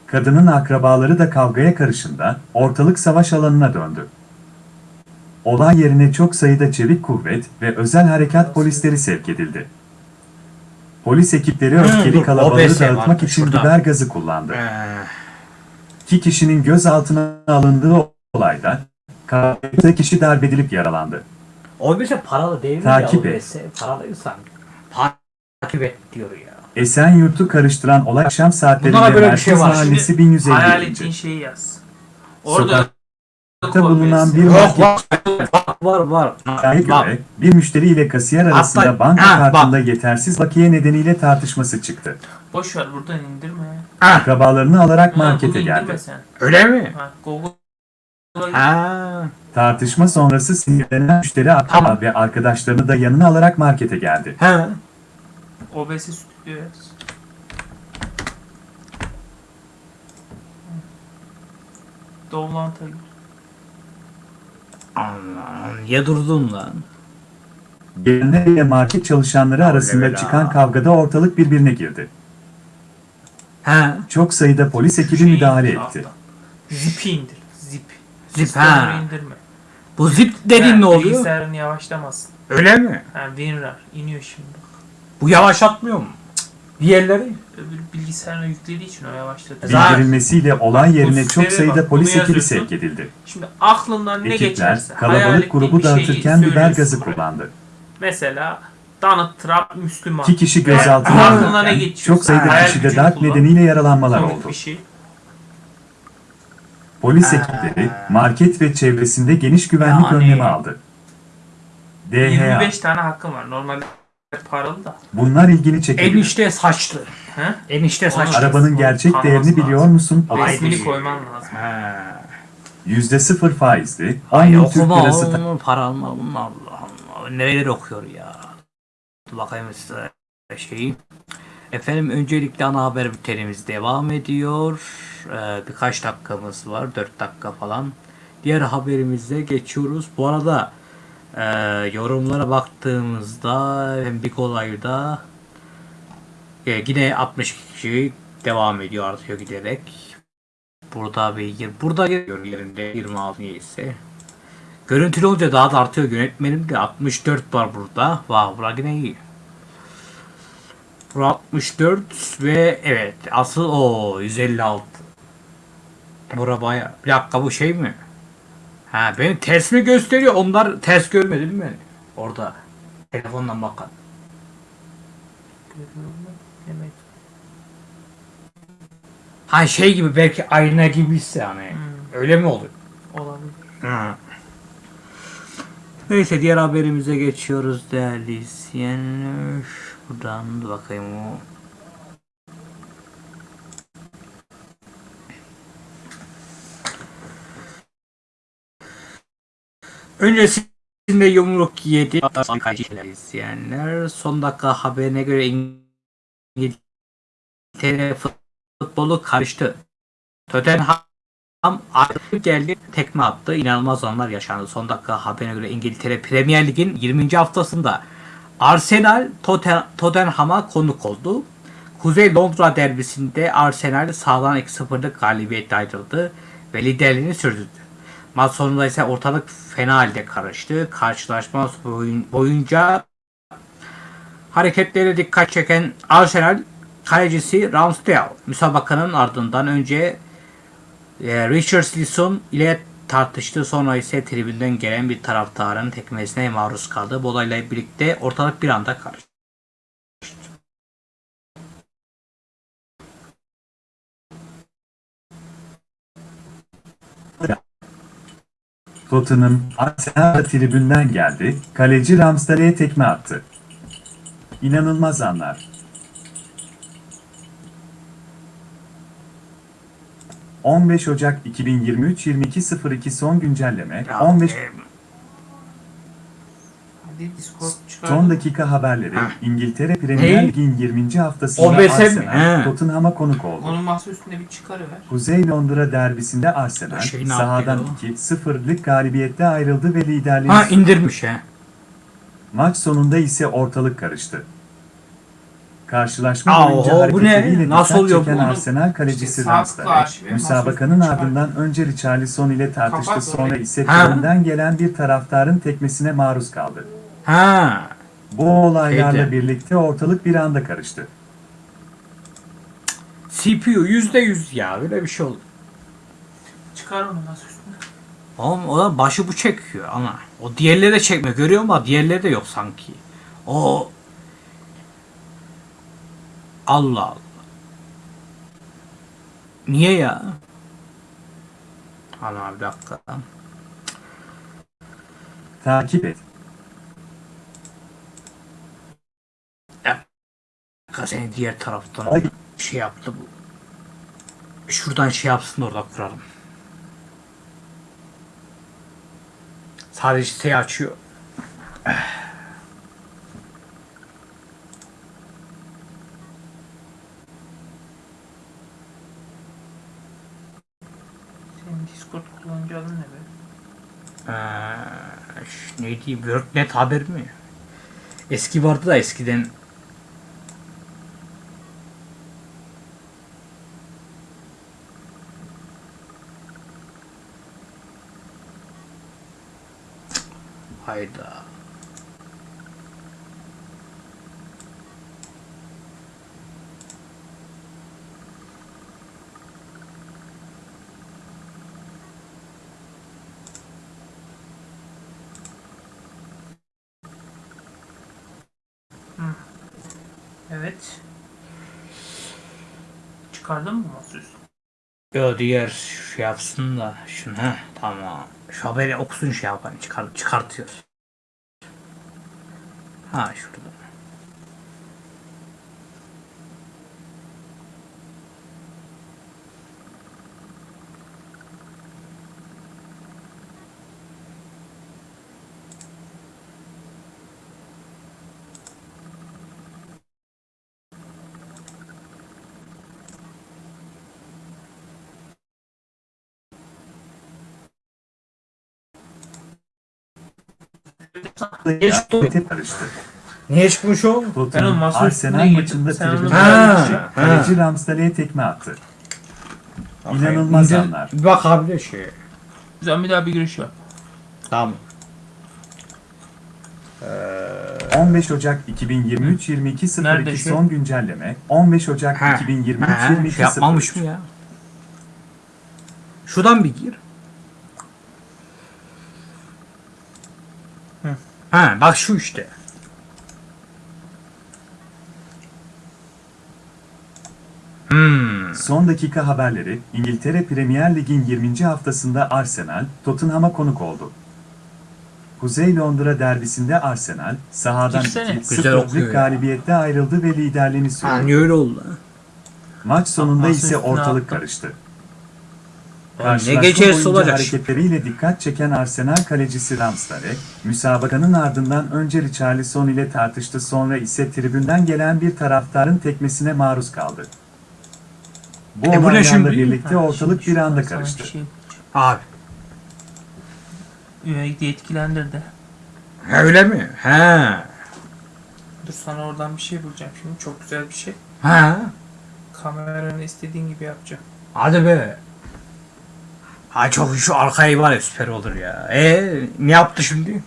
Speaker 2: Kadının akrabaları da kavgaya karışında ortalık savaş alanına döndü. Olay yerine çok sayıda çevik kuvvet ve özel harekat polisleri sevk edildi. Polis ekipleri
Speaker 1: Hmm,
Speaker 2: öfkeli kalabalığı
Speaker 1: OBS
Speaker 2: dağıtmak
Speaker 1: vardı
Speaker 2: için biber gazı kullandı.
Speaker 1: Ee,
Speaker 2: İki kişinin gözaltına alındığı olayda kavgada kişi darbedilip yaralandı.
Speaker 1: OBS paralı değil mi
Speaker 2: Takip
Speaker 1: ya?
Speaker 2: et.
Speaker 1: OBS paralıysan. Takip et diyor ya.
Speaker 2: Esenyurt'u karıştıran olay akşam saatlerinde
Speaker 1: böyle bir
Speaker 2: Merkez
Speaker 1: şey var.
Speaker 2: Mahallesi
Speaker 3: Hayal
Speaker 2: 1150.
Speaker 3: ettiğin şeyi yaz. Orada
Speaker 2: Sokakta bulunan bir
Speaker 1: Yok
Speaker 2: market
Speaker 1: var. Var var.
Speaker 2: göre bir müşteri ile kasiyer arasında
Speaker 1: Hatta-
Speaker 2: banka
Speaker 1: Ha, bak.
Speaker 2: kartında yetersiz bakiye nedeniyle tartışması çıktı.
Speaker 3: boş ver buradan indirme.
Speaker 1: ha,
Speaker 2: Akrabalarını alarak
Speaker 3: Ha,
Speaker 2: markete
Speaker 3: bunu indirme
Speaker 2: geldi.
Speaker 3: sen.
Speaker 1: öyle mi?
Speaker 3: Ha, Google'a gir.
Speaker 1: Ha.
Speaker 2: Tartışma sonrası sinirlenen müşteri akraba
Speaker 1: Tamam.
Speaker 2: ve arkadaşlarını da yanına alarak markete geldi.
Speaker 1: Ha.
Speaker 3: OBS yaz. Doğulant'a gir.
Speaker 1: Allah niye durdun lan?
Speaker 2: Gelenler ile market çalışanları arasında
Speaker 1: bela.
Speaker 2: çıkan kavgada ortalık birbirine girdi.
Speaker 1: Ha.
Speaker 2: Çok sayıda polis ekibi
Speaker 3: Şeyi
Speaker 2: müdahale
Speaker 3: indir
Speaker 2: etti.
Speaker 3: Zip'i indir. Zip.
Speaker 1: Zip, ha.
Speaker 3: indirme.
Speaker 1: Bu zip dediğin ne oluyor?
Speaker 3: Bilgisayarın yavaşlamasın.
Speaker 1: Öyle mi?
Speaker 3: Ha, WinRAR iniyor şimdi.
Speaker 1: Bu yavaşlatmıyor mu? Diğerleri?
Speaker 3: Öbür bilgisayarına yüklediği için o.
Speaker 1: Zaten-
Speaker 2: Bildirilmesiyle olay yerine
Speaker 3: Bu
Speaker 2: çok sayıda
Speaker 3: bak,
Speaker 2: polis
Speaker 3: bunu
Speaker 2: ekibi
Speaker 3: yazıyorsun.
Speaker 2: sevk edildi.
Speaker 3: Şimdi aklından ne
Speaker 2: Ekipler
Speaker 3: geçerse. hayal
Speaker 2: kalabalık
Speaker 3: ettiğin
Speaker 2: grubu
Speaker 3: bir şeyi
Speaker 2: dağıtırken biber
Speaker 3: söylüyorsun
Speaker 2: gazı
Speaker 3: buraya.
Speaker 2: kullandı.
Speaker 3: Mesela Donald Trump Müslüman.
Speaker 2: İki kişi gözaltına
Speaker 3: aklına ne
Speaker 2: alınırken
Speaker 3: geçiyorsa,
Speaker 2: çok sayıda
Speaker 3: hayal
Speaker 2: kişide
Speaker 3: gücünü
Speaker 2: darp
Speaker 3: kullan.
Speaker 2: nedeniyle yaralanmalar
Speaker 3: Komik
Speaker 2: oldu.
Speaker 3: bir şey.
Speaker 2: Polis ekipleri market ve çevresinde geniş güvenlik
Speaker 1: Yani-
Speaker 2: önlemi aldı. DHA
Speaker 3: 25 tane hakkım var. Normalde paralı da.
Speaker 2: bunlar ilgini çekebilir.
Speaker 1: Enişte saçlı.
Speaker 3: He?
Speaker 1: Enişte saçlı.
Speaker 2: Arabanın gerçek
Speaker 3: Tanıması
Speaker 2: değerini biliyor
Speaker 3: lazım.
Speaker 2: musun?
Speaker 1: Ay,
Speaker 3: Resmini
Speaker 1: değil.
Speaker 3: koyman lazım.
Speaker 1: Ha.
Speaker 2: Yüzde sıfır faizli,
Speaker 1: Ay
Speaker 2: aynı Türk
Speaker 1: okuma
Speaker 2: lirası
Speaker 1: oğlum para alma oğlum Allah Allah. Neler okuyor ya. Dur bakayım size şeyi. Efendim öncelikle ana haber bültenimiz devam ediyor. Ee, birkaç dakikamız var. 4 dakika falan. Diğer haberimize geçiyoruz. Bu arada e, yorumlara baktığımızda bir olayda e, yine 60 kişi devam ediyor artıyor giderek. Burada bir burada yerinde 26 ise. Görüntülü olunca daha da artıyor yönetmenim de 64 var burada. Vah bura yine iyi. Bura 64 ve evet asıl o 156. Bura baya. Bir dakika bu şey mi? Ha beni ters mi gösteriyor? Onlar ters görmedi değil mi? Orada. Telefondan bakan. Ha şey gibi belki ayna gibiyse hani.
Speaker 3: Hmm.
Speaker 1: Öyle mi oluyor?
Speaker 3: Olabilir.
Speaker 1: Ha. Neyse diğer haberimize geçiyoruz değerli izleyenler. Buradan da bakayım o. Öncesinde yumruk yedi izleyenler. Son dakika haberine göre İngiltere futbolu karıştı. Tottenham artık geldi tekme attı. İnanılmaz anlar yaşandı. Son dakika haberine göre İngiltere Premier Lig'in 20. haftasında Arsenal Totten- Tottenham'a konuk oldu. Kuzey Londra derbisinde Arsenal sağdan 2-0'lık galibiyetle ayrıldı ve liderliğini sürdürdü. Maç sonunda ise ortalık fena halde karıştı. Karşılaşma boyun- boyunca hareketlere dikkat çeken Arsenal kalecisi Ramsdale müsabakanın ardından önce e, Richarlison ile tartıştı. Sonra ise tribünden gelen bir taraftarın tekmesine maruz kaldı. Bu olayla birlikte ortalık bir anda karıştı.
Speaker 2: Tottenham, Arsenal tribünden geldi, kaleci Ramsdale'ye tekme attı. İnanılmaz anlar. 15 Ocak 2023 22.02 son güncelleme
Speaker 1: Ya,
Speaker 2: 15
Speaker 1: e,
Speaker 3: Hadi Discord.
Speaker 2: Son dakika haberleri
Speaker 1: Ha.
Speaker 2: İngiltere Premier
Speaker 1: Ne?
Speaker 2: Lig'in 20. haftasında? Arsenal
Speaker 1: He.
Speaker 2: Tottenham'a konuk oldu.
Speaker 3: Onun masa üstünde bir çıkarıver.
Speaker 2: Kuzey Londra derbisinde Arsenal
Speaker 1: Şey ne
Speaker 2: sahadan
Speaker 1: yapıyor?
Speaker 2: 2-0'lık galibiyetle ayrıldı ve liderliğini
Speaker 1: ha indirmiş he.
Speaker 2: Maç sonunda ise ortalık karıştı. Karşılaşma
Speaker 1: Aa,
Speaker 2: boyunca
Speaker 1: oho, bu ne?
Speaker 2: hareketleriyle
Speaker 1: Nasıl
Speaker 2: dikkat
Speaker 1: oluyor
Speaker 2: çeken
Speaker 1: bu?
Speaker 2: Arsenal kalecisi
Speaker 3: İşte
Speaker 2: Ramsdale,
Speaker 3: sağlıklı
Speaker 2: müsabakanın
Speaker 3: çıkar.
Speaker 2: ardından önce Richarlison ile tartıştı
Speaker 3: Kapat
Speaker 2: sonra
Speaker 3: orayı.
Speaker 2: ise
Speaker 1: Ha?
Speaker 2: tribünden gelen bir taraftarın tekmesine maruz kaldı.
Speaker 1: Ha.
Speaker 2: Bu olaylarla
Speaker 1: Şeyde.
Speaker 2: birlikte ortalık bir anda karıştı.
Speaker 1: CPU yüzde yüz ya öyle bir şey oldu.
Speaker 3: Çıkar onu masa üstüne.
Speaker 1: Oğlum o da başı bu çekiyor ama. O diğerleri de çekmiyor. Görüyor musun? Diğerleri de yok sanki. O Allah Allah. Niye ya? Ana bir dakika.
Speaker 2: Takip et.
Speaker 1: Seni diğer taraftan
Speaker 2: Ay.
Speaker 1: şey yaptı bu. Şuradan şey yapsın da orada kuralım. Sadece siteyi açıyor.
Speaker 3: Senin Discord kullanıcı adın ne be?
Speaker 1: Ee, neydi? WorkNet haber mi? Eski vardı da eskiden. Hayda.
Speaker 3: Evet. Çıkardın mı masa üstüne?
Speaker 1: Yo diğer şey yapsın da şunu ha tamam. Şu haberi okusun şey yapayım çıkar, çıkartıyor. Ha şurada. Niye çıktı?
Speaker 2: Karıştı.
Speaker 1: Niye çıkmış o?
Speaker 2: Tottenham Arsenal maçında tribünden
Speaker 1: Ha,
Speaker 2: kaleci. Ramsdale'ye tekme attı. İnanılmaz
Speaker 1: İndir-
Speaker 2: anlar.
Speaker 1: Bir bak abi de şey.
Speaker 3: Güzel bir daha bir giriş yap.
Speaker 1: Tamam.
Speaker 2: 15 Ocak 2023 22
Speaker 3: Nerede
Speaker 2: 02
Speaker 3: şey?
Speaker 2: son güncelleme. 15 Ocak
Speaker 1: Ha.
Speaker 2: 2023
Speaker 1: Ha,
Speaker 2: 22
Speaker 1: şey yapmamış mı ya? Şuradan bir gir. Ha bak şu işte. Hmm.
Speaker 2: Son dakika haberleri, İngiltere Premier Lig'in 20. haftasında Arsenal, Tottenham'a konuk oldu. Kuzey Londra derbisinde Arsenal, sahadan
Speaker 3: Girsene.
Speaker 2: 2-0'lık
Speaker 1: okuyor ya.
Speaker 2: galibiyette ayrıldı ve liderliğini sürdü.
Speaker 1: Hani öyle oldu.
Speaker 2: Maç sonunda ise ortalık karıştı.
Speaker 1: Oğlum ne
Speaker 2: Karşılaşma
Speaker 1: gecesi olacak?
Speaker 2: hareketleriyle dikkat çeken Arsenal kalecisi Ramsdale, müsabakanın ardından önce Richarlison ile tartıştı sonra ise tribünden gelen bir taraftarın tekmesine maruz kaldı. Bu
Speaker 1: E
Speaker 2: olaylarla
Speaker 1: şimdi?
Speaker 2: birlikte
Speaker 3: Ha,
Speaker 2: ortalık
Speaker 3: şimdi
Speaker 2: bir anda karıştı.
Speaker 3: bir Şey,
Speaker 1: Abi.
Speaker 3: üyelikte etkilendirdi.
Speaker 1: Ha, öyle mi? He.
Speaker 3: Dur sana oradan bir şey bulacağım şimdi. Çok güzel bir şey.
Speaker 1: Ha.
Speaker 3: Kameranı istediğin gibi yapacağım.
Speaker 1: Hadi be. Ha çok şu arkayı var ya süper olur ya. E ne yaptı şimdi?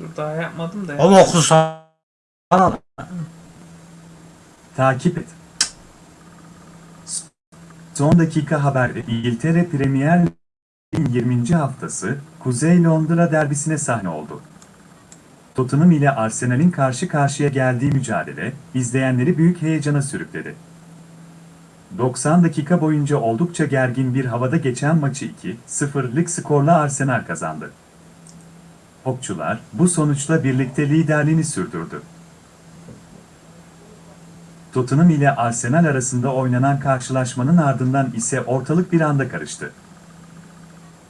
Speaker 3: Dur daha yapmadım da. ya.
Speaker 1: Ama okusa. Bana
Speaker 2: Takip et. Son dakika haberi İngiltere Premier Lig'in 20. haftası Kuzey Londra derbisine sahne oldu. Tottenham ile Arsenal'in karşı karşıya geldiği mücadele izleyenleri büyük heyecana sürükledi. 90 dakika boyunca oldukça gergin bir havada geçen maçı 2-0'lık skorla Arsenal kazandı. Hopçular bu sonuçla birlikte liderliğini sürdürdü. Tottenham ile Arsenal arasında oynanan karşılaşmanın ardından ise ortalık bir anda karıştı.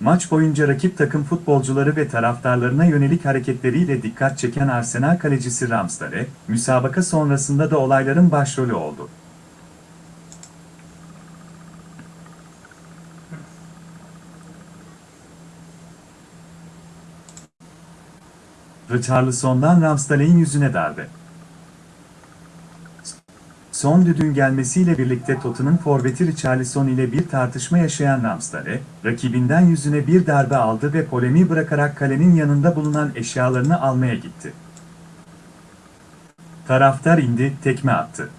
Speaker 2: Maç boyunca rakip takım futbolcuları ve taraftarlarına yönelik hareketleriyle dikkat çeken Arsenal kalecisi Ramsdale, müsabaka sonrasında da olayların başrolü oldu. Richarlison'dan Ramsdale'in yüzüne darbe. Son düdüğün gelmesiyle birlikte Tottenham forveti Richarlison ile bir tartışma yaşayan Ramsdale, rakibinden yüzüne bir darbe aldı ve polemiği bırakarak kalenin yanında bulunan eşyalarını almaya gitti. Taraftar indi, tekme attı.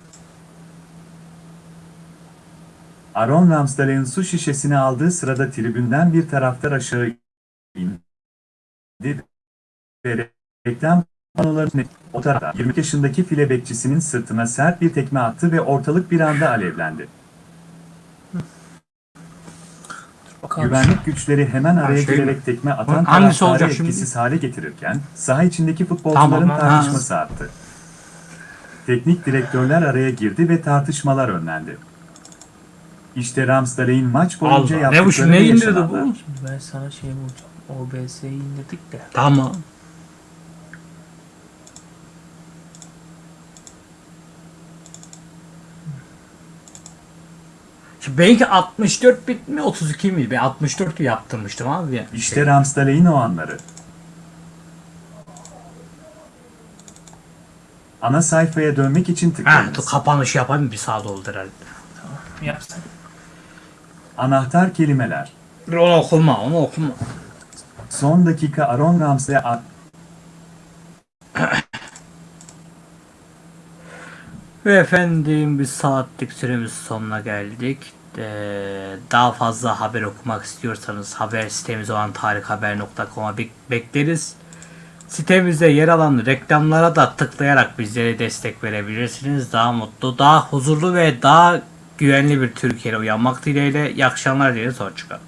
Speaker 2: Aaron Ramsdale'ın su şişesini aldığı sırada tribünden bir taraftar aşağı indi ve reklam panolarını o tarafta 20 yaşındaki file bekçisinin sırtına sert bir tekme attı ve ortalık bir anda alevlendi.
Speaker 3: Bakalım.
Speaker 2: Güvenlik güçleri hemen araya
Speaker 1: şey mi?
Speaker 2: girerek tekme atan taraftarı
Speaker 1: olacak şimdi?
Speaker 2: etkisiz hale getirirken saha içindeki futbolcuların
Speaker 1: Tamam, ha.
Speaker 2: tartışması arttı. Teknik direktörler araya girdi ve tartışmalar önlendi. İşte Ramsdale'in maç boyunca
Speaker 1: Allah, ne bu
Speaker 2: yaptıkları
Speaker 1: ne indirdi bu?
Speaker 3: Şimdi ben sana şey bulacağım. OBS'yi indirdik de.
Speaker 1: Tamam. Benimki 64 bit mi 32 mi? Ben 64 yaptırmıştım abi.
Speaker 2: İşte Ramsdale'in o anları. Ana sayfaya dönmek için
Speaker 1: Ha, dur
Speaker 2: tıklayınız.
Speaker 1: kapanış yapayım bir saat oldu herhalde.
Speaker 3: Yapsın.
Speaker 2: Anahtar kelimeler.
Speaker 1: Onu okuma, onu okuma.
Speaker 2: Son dakika Aaron Ramsdale
Speaker 1: Ve efendim bir saatlik süremiz sonuna geldik. Ee, daha fazla haber okumak istiyorsanız haber sitemiz olan tarikhaber.com'a bek- bekleriz. Sitemizde yer alan reklamlara da tıklayarak bizlere destek verebilirsiniz. Daha mutlu, daha huzurlu ve daha güvenli bir Türkiye'ye uyanmak dileğiyle. İyi akşamlar dileriz. Hoşçakalın.